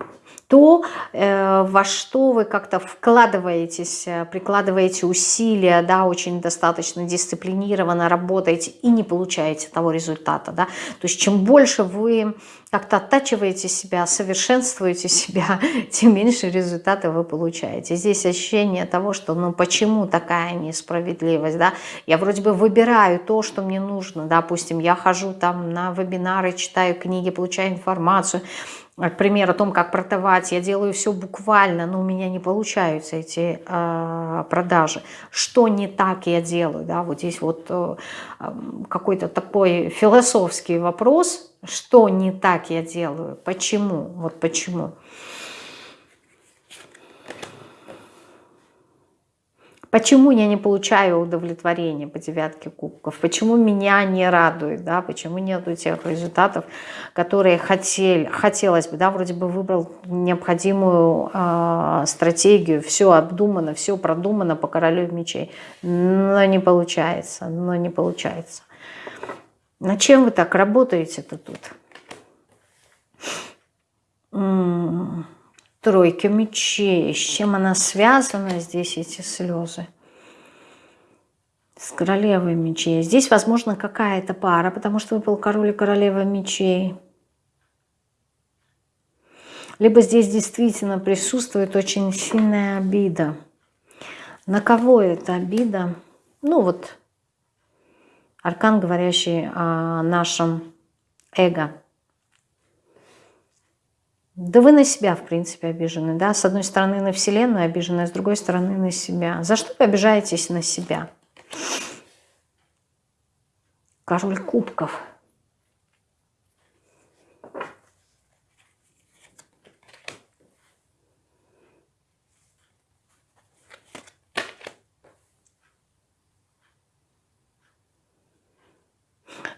то, э, во что вы как-то вкладываетесь, э, прикладываете усилия, да, очень достаточно дисциплинированно работаете и не получаете того результата. Да? То есть чем больше вы как-то оттачиваете себя, совершенствуете себя, <laughs> тем меньше результаты вы получаете. Здесь ощущение того, что ну почему такая несправедливость, да? Я вроде бы выбираю то, что мне нужно, допустим, я хожу там на вебинары, читаю книги, получаю информацию, пример о том, как продавать, я делаю все буквально, но у меня не получаются эти э, продажи. Что не так я делаю? Да? Вот здесь вот э, какой-то такой философский вопрос, что не так я делаю, почему, вот почему. Почему я не получаю удовлетворения по девятке кубков? Почему меня не радует? Да? Почему нету тех результатов, которые хотели, хотелось бы? Да? Вроде бы выбрал необходимую э, стратегию, все обдумано, все продумано по королю мечей. Но не получается, но не получается. На чем вы так работаете-то тут? М -м тройка мечей. С чем она связана здесь, эти слезы? С королевой мечей. Здесь, возможно, какая-то пара, потому что выпал король и королева мечей. Либо здесь действительно присутствует очень сильная обида. На кого эта обида? Ну вот, аркан, говорящий о нашем эго. Да вы на себя, в принципе, обижены. Да? С одной стороны на Вселенную обижены, а с другой стороны на себя. За что вы обижаетесь на себя? Король кубков.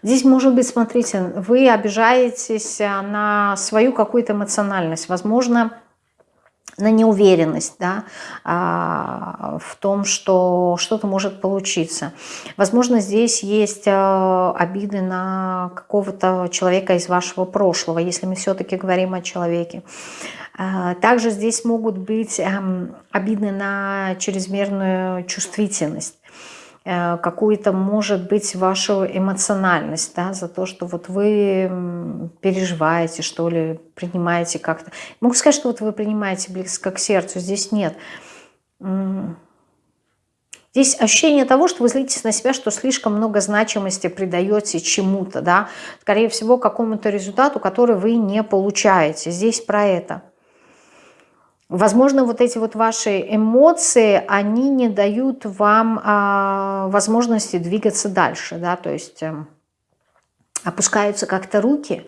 Здесь, может быть, смотрите, вы обижаетесь э, на свою какую-то эмоциональность, возможно, на неуверенность да, а, в том, что что-то может получиться. Возможно, здесь есть э, обиды на какого-то человека из вашего прошлого, если мы все-таки говорим о человеке. А, также здесь могут быть эм, обиды на чрезмерную чувствительность. Э, какую-то, может быть, вашу эмоциональность, да, за то, что вот вы переживаете, что ли, принимаете как-то. Могу сказать, что вот вы принимаете близко к сердцу, здесь нет. Здесь ощущение того, что вы злитесь на себя, что слишком много значимости придаете чему-то, да, скорее всего, какому-то результату, который вы не получаете. Здесь про это. Возможно, вот эти вот ваши эмоции, они не дают вам а, возможности двигаться дальше, да, то есть э, опускаются как-то руки,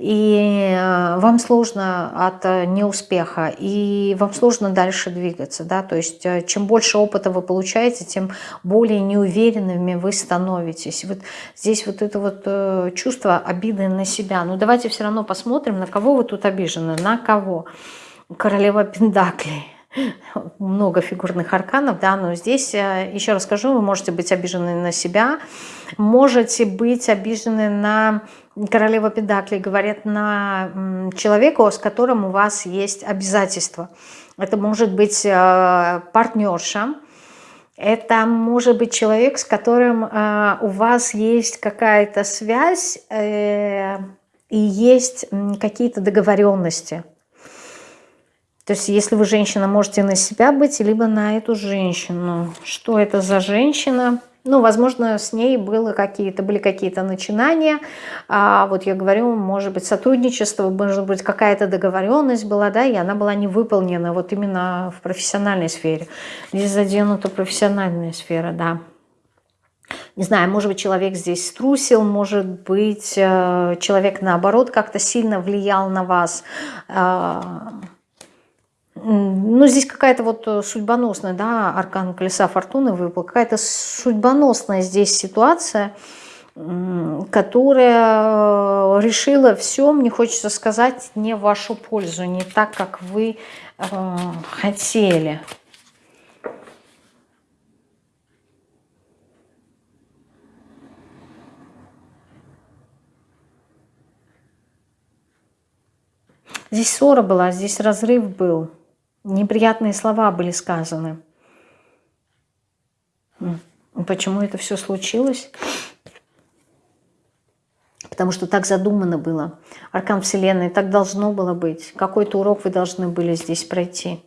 и э, вам сложно от э, неуспеха, и вам сложно дальше двигаться, да, то есть э, чем больше опыта вы получаете, тем более неуверенными вы становитесь. Вот здесь вот это вот чувство обиды на себя. Ну давайте все равно посмотрим, на кого вы тут обижены, на кого. Королева Пендаклей много фигурных арканов, да, но здесь, еще раз скажу, вы можете быть обижены на себя, можете быть обижены на королева Педакли говорит на человека, с которым у вас есть обязательства. Это может быть э, партнерша, это может быть человек, с которым э, у вас есть какая-то связь э, и есть какие-то договоренности. То есть если вы женщина, можете на себя быть, либо на эту женщину. Что это за женщина? Ну, возможно, с ней было какие-то, были какие-то начинания. А, вот я говорю, может быть, сотрудничество, может быть, какая-то договоренность была, да, и она была не выполнена вот именно в профессиональной сфере. Здесь заденута профессиональная сфера, да. Не знаю, может быть, человек здесь струсил, может быть, э, человек, наоборот, как-то сильно влиял на вас, а, ну, здесь какая-то вот э, судьбоносная, да, аркан колеса фортуны выпал, какая-то судьбоносная здесь ситуация, которая э, решила все, мне хочется сказать, не в вашу пользу, не так, как вы э, хотели. Здесь ссора была, здесь разрыв был неприятные слова были сказаны. Почему это все случилось? Потому что так задумано было. Аркан Вселенной, так должно было быть. Какой-то урок вы должны были здесь пройти.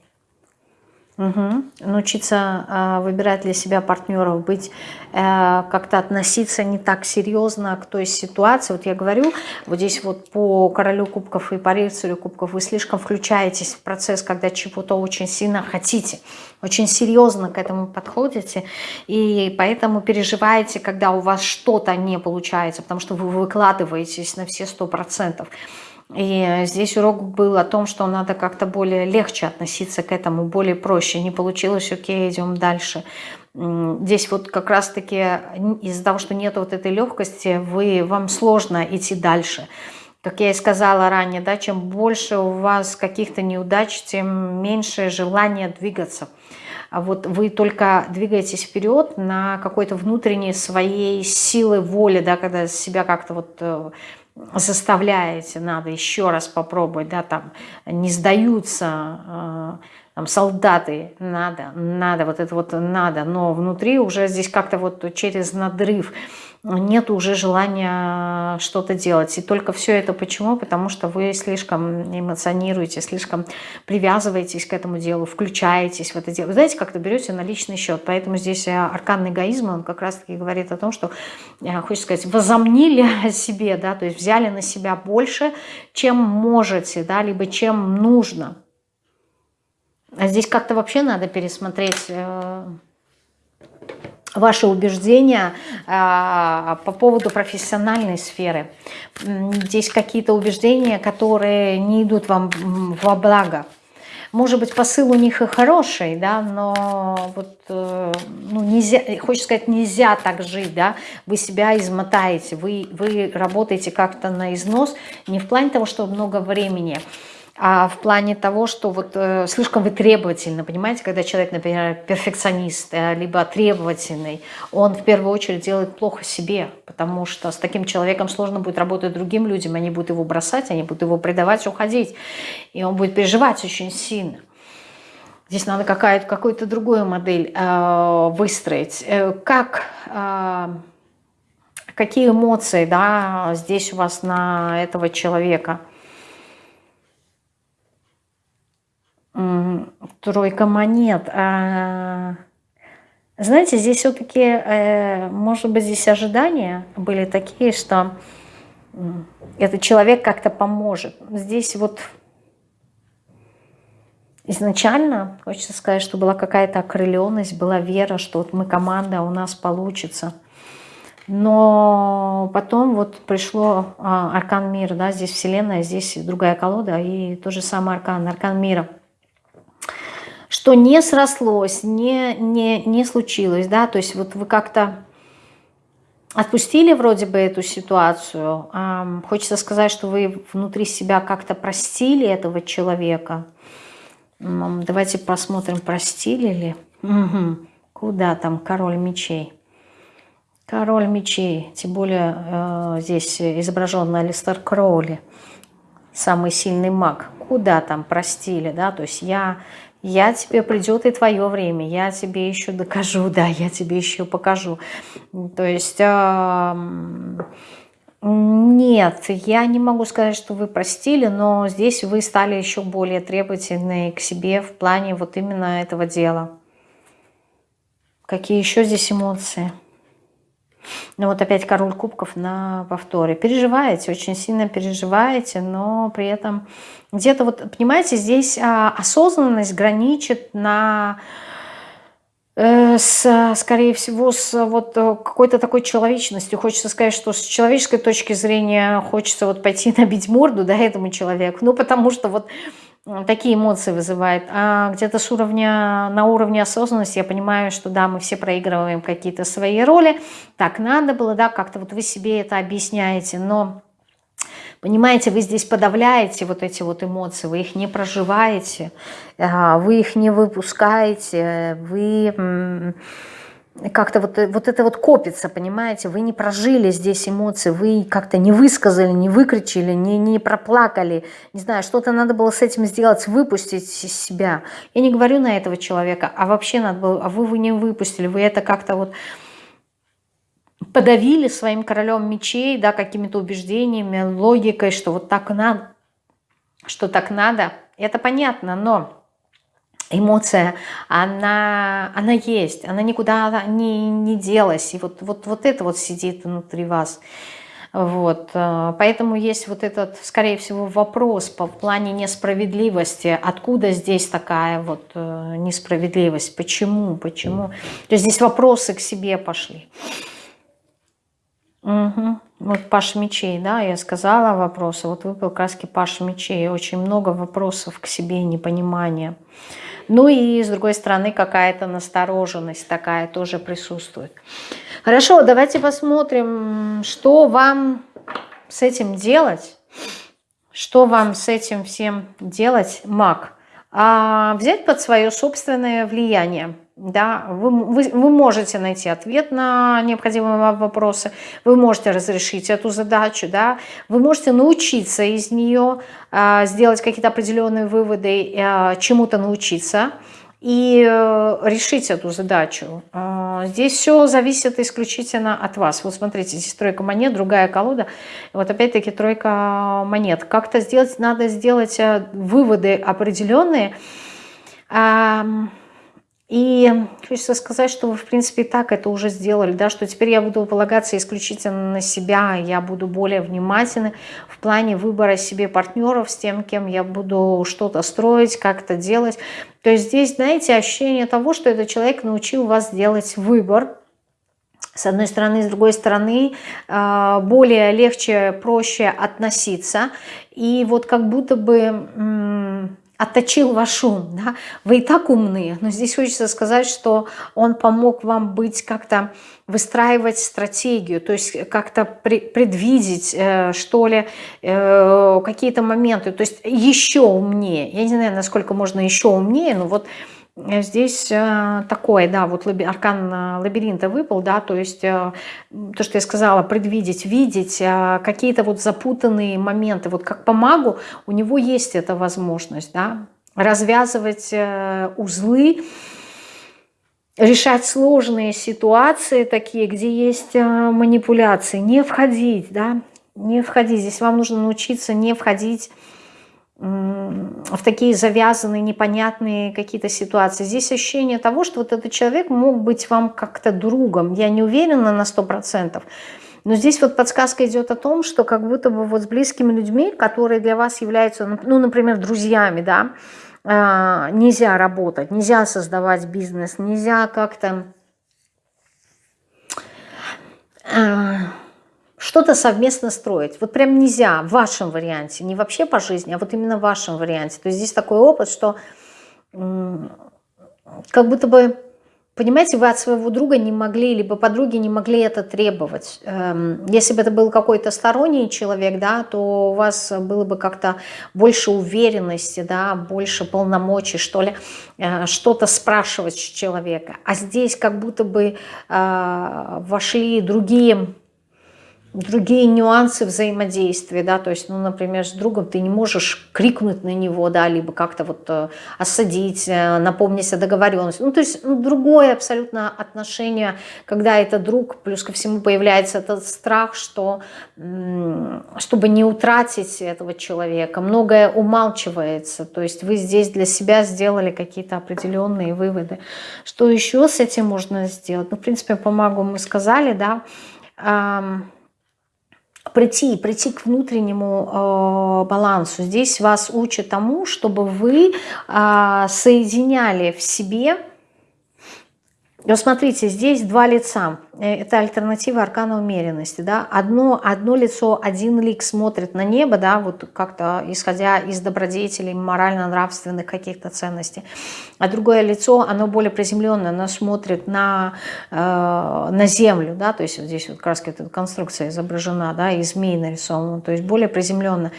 Угу. Научиться э, выбирать для себя партнеров, быть э, как-то относиться не так серьезно к той ситуации. Вот я говорю, вот здесь вот по королю кубков и по рыцарю кубков вы слишком включаетесь в процесс, когда чего-то очень сильно хотите, очень серьезно к этому подходите, и поэтому переживаете, когда у вас что-то не получается, потому что вы выкладываетесь на все сто процентов. И здесь урок был о том, что надо как-то более легче относиться к этому, более проще. Не получилось, окей, идем дальше. Здесь вот как раз-таки из-за того, что нет вот этой легкости, вы, вам сложно идти дальше. Как я и сказала ранее, да, чем больше у вас каких-то неудач, тем меньше желания двигаться. А вот вы только двигаетесь вперед на какой-то внутренней своей силы воли, да, когда себя как-то вот э, заставляете, надо еще раз попробовать, да, там не сдаются э, там, солдаты, надо, надо, вот это вот надо, но внутри уже здесь как-то вот через надрыв нет уже желания что-то делать. И только все это почему? Потому что вы слишком эмоционируете, слишком привязываетесь к этому делу, включаетесь в это дело. Вы знаете, как-то берете на личный счет. Поэтому здесь э, аркан эгоизма, он как раз-таки говорит о том, что, э, хочется сказать, возомнили о себе, да, то есть взяли на себя больше, чем можете, да, либо чем нужно. А здесь как-то вообще надо пересмотреть э, ваши убеждения э, по поводу профессиональной сферы. Здесь какие-то убеждения, которые не идут вам во благо. Может быть, посыл у них и хороший, да, но вот, э, ну, нельзя, хочется сказать, нельзя так жить, да, вы себя измотаете, вы, вы работаете как-то на износ, не в плане того, что много времени, а в плане того, что вот э, слишком вы требовательны, понимаете, когда человек, например, перфекционист, э, либо требовательный, он в первую очередь делает плохо себе, потому что с таким человеком сложно будет работать другим людям, они будут его бросать, они будут его предавать, уходить, и он будет переживать очень сильно. Здесь надо какая-то какую-то другую модель э, выстроить. Э, как, э, какие эмоции да, здесь у вас на этого человека – Тройка монет. А, знаете, здесь все-таки, э, может быть, здесь ожидания были такие, что этот человек как-то поможет. Здесь вот изначально, хочется сказать, что была какая-то окрыленность, была вера, что вот мы команда, у нас получится. Но потом вот пришло а, аркан мира, да, здесь вселенная, здесь другая колода и тот же самый аркан, аркан мира. Что не срослось, не, не, не случилось, да, то есть вот вы как-то отпустили вроде бы эту ситуацию. А, хочется сказать, что вы внутри себя как-то простили этого человека. Давайте посмотрим, простили ли. Угу. Куда там король мечей? Король мечей, тем более э, здесь изображен Алистер Кроули, самый сильный маг. Куда там простили, да, то есть я, я тебе придет и твое время, я тебе еще докажу, <laughs> да, я тебе еще покажу. То есть... Нет, я не могу сказать, что вы простили, но здесь вы стали еще более требовательны к себе в плане вот именно этого дела. Какие еще здесь эмоции? Ну вот опять король кубков на повторе. Переживаете, очень сильно переживаете, но при этом где-то вот, понимаете, здесь а, осознанность граничит на Э, с, скорее всего, с вот э, какой-то такой человечностью. Хочется сказать, что с человеческой точки зрения хочется вот пойти <laughs> набить морду да, этому человеку, ну потому что вот такие эмоции вызывает. А где-то с уровня, на уровне осознанности я понимаю, что да, мы все проигрываем какие-то свои роли, так надо было, да, как-то вот вы себе это объясняете, но Понимаете, вы здесь подавляете вот эти вот эмоции, вы их не проживаете, а, вы их не выпускаете, вы как-то вот, вот это вот копится, понимаете, вы не прожили здесь эмоции, вы как-то не высказали, не выкричили, не, не проплакали, не знаю, что-то надо было с этим сделать, выпустить из себя. Я не говорю на этого человека, а вообще надо было, а вы, вы не выпустили, вы это как-то вот подавили своим королем мечей, да, какими-то убеждениями, логикой, что вот так надо, что так надо. Это понятно, но эмоция, она, она есть, она никуда не, не делась. И вот, вот, вот это вот сидит внутри вас. Вот, э, поэтому есть вот этот, скорее всего, вопрос по плане несправедливости. Откуда здесь такая вот э, несправедливость? Почему? Почему? То есть здесь вопросы к себе пошли. Угу. Вот Паш мечей, да, я сказала вопросы. Вот выпал краски Паш мечей. Очень много вопросов к себе, непонимания. Ну и с другой стороны какая-то настороженность такая тоже присутствует. Хорошо, давайте посмотрим, что вам с этим делать. Что вам с этим всем делать, маг? А взять под свое собственное влияние да, вы, вы, вы можете найти ответ на необходимые вам вопросы, вы можете разрешить эту задачу, да, вы можете научиться из нее, э, сделать какие-то определенные выводы, э, чему-то научиться и э, решить эту задачу. Э, здесь все зависит исключительно от вас. Вот смотрите, здесь тройка монет, другая колода, вот опять-таки тройка монет. Как-то сделать, надо сделать э, выводы определенные, и хочется сказать, что вы, в принципе, и так это уже сделали, да, что теперь я буду полагаться исключительно на себя, я буду более внимательны в плане выбора себе партнеров, с тем, кем я буду что-то строить, как-то делать. То есть здесь, знаете, ощущение того, что этот человек научил вас делать выбор, с одной стороны, с другой стороны, а, более легче, проще относиться. И вот как будто бы отточил ваш ум, да? вы и так умные, но здесь хочется сказать, что он помог вам быть как-то, выстраивать стратегию, то есть как-то предвидеть, э, что ли, э, какие-то моменты, то есть еще умнее, я не знаю, насколько можно еще умнее, но вот Здесь э, такое, да, вот аркан э, лабиринта выпал, да, то есть э, то, что я сказала, предвидеть, видеть какие-то вот запутанные моменты. Вот как по магу у него есть эта возможность, да, развязывать узлы, решать сложные ситуации такие, где есть манипуляции, не входить, да, не входить. Здесь вам нужно научиться не входить в такие завязанные, непонятные какие-то ситуации. Здесь ощущение того, что вот этот человек мог быть вам как-то другом. Я не уверена на сто процентов. Но здесь вот подсказка идет о том, что как будто бы вот с близкими людьми, которые для вас являются, ну, например, друзьями, да, а, нельзя работать, нельзя создавать бизнес, нельзя как-то а, что-то совместно строить. Вот прям нельзя в вашем варианте, не вообще по жизни, а вот именно в вашем варианте. То есть здесь такой опыт, что как будто бы Понимаете, вы от своего друга не могли, либо подруги не могли это требовать. Эм, если бы это был какой-то сторонний человек, да, то у вас было бы как-то больше уверенности, да, больше полномочий, что ли, э, что-то спрашивать с человека. А здесь как будто бы э, вошли другие другие нюансы взаимодействия, да, то есть, ну, например, с другом ты не можешь крикнуть на него, да, либо как-то вот э, осадить, э, напомнить о договоренности, ну, то есть ну, другое абсолютно отношение, когда это друг, плюс ко всему появляется этот страх, что, чтобы не утратить этого человека, многое умалчивается, то есть вы здесь для себя сделали какие-то определенные выводы. Что еще с этим можно сделать? Ну, в принципе, по магу мы сказали, да, прийти, прийти к внутреннему э, балансу. Здесь вас учат тому, чтобы вы э, соединяли в себе вот смотрите, здесь два лица. Э, это альтернатива аркана умеренности. Да? Одно, одно лицо, один лик смотрит на небо, да, вот как-то исходя из добродетелей, морально-нравственных каких-то ценностей. А другое лицо, оно более приземленное, оно смотрит на, э, на землю. Да? То есть вот здесь вот как раз эта конструкция изображена, да, и змей нарисован. То есть более приземленно.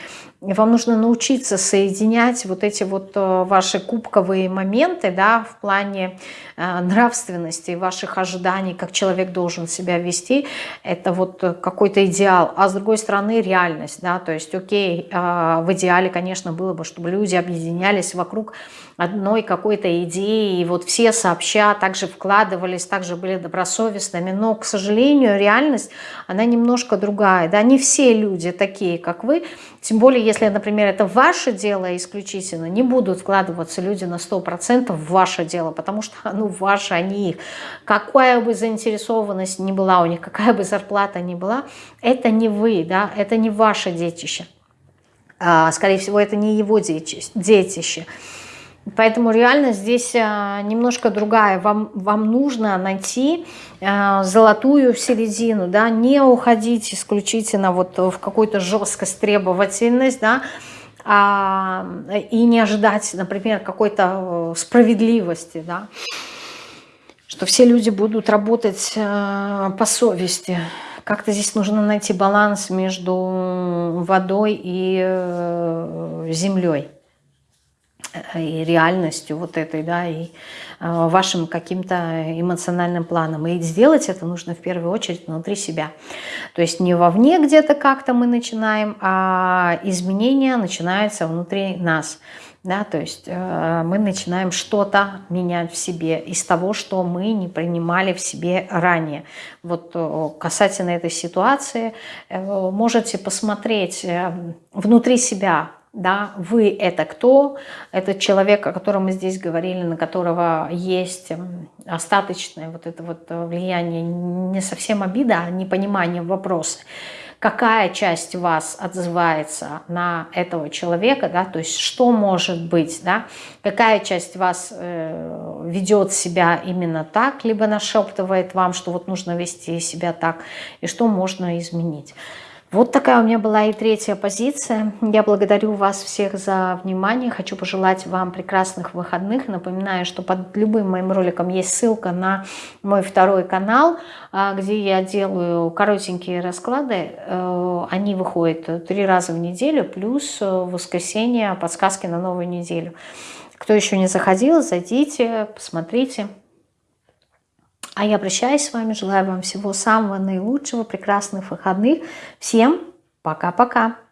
Вам нужно научиться соединять вот эти вот э, ваши кубковые моменты да, в плане э, нравственности, ваших ожиданий, как человек должен себя вести. Это вот какой-то идеал. А с другой стороны реальность. Да, то есть окей, э, в идеале, конечно, было бы, чтобы люди объединялись вокруг одной какой-то идеи, и вот все сообща также вкладывались, также были добросовестными, но, к сожалению, реальность, она немножко другая, да, не все люди такие, как вы, тем более, если, например, это ваше дело исключительно, не будут вкладываться люди на 100% в ваше дело, потому что <laughs> оно ваше, а не их. Какая бы заинтересованность ни была у них, какая бы зарплата ни была, это не вы, да, это не ваше детище. А, скорее всего, это не его детище. Поэтому реально здесь а, немножко другая. Вам, вам нужно найти а, золотую середину, да, не уходить исключительно вот в какую-то жесткость, требовательность, да, а, и не ожидать, например, какой-то э, справедливости, да, что все люди будут работать э, по совести. Как-то здесь нужно найти баланс между водой и э, землей и реальностью вот этой, да, и э, вашим каким-то эмоциональным планом. И сделать это нужно в первую очередь внутри себя. То есть не вовне где-то как-то мы начинаем, а изменения начинаются внутри нас. Да, то есть э, мы начинаем что-то менять в себе из того, что мы не принимали в себе ранее. Вот э, касательно этой ситуации, э, можете посмотреть э, внутри себя, да, вы это кто, этот человек, о котором мы здесь говорили, на которого есть остаточное вот это вот э, влияние, не совсем обида, а непонимание вопроса. Какая часть вас отзывается на этого человека, да, то есть что может быть, да, какая часть вас э, ведет себя именно так, либо нашептывает вам, что вот нужно вести себя так, и что можно изменить. Вот такая у меня была и третья позиция. Я благодарю вас всех за внимание. Хочу пожелать вам прекрасных выходных. Напоминаю, что под любым моим роликом есть ссылка на мой второй канал, а, где я делаю коротенькие расклады. Э, они выходят три раза в неделю, плюс в воскресенье подсказки на новую неделю. Кто еще не заходил, зайдите, посмотрите. А я прощаюсь с вами, желаю вам всего самого наилучшего, прекрасных выходных. Всем пока-пока!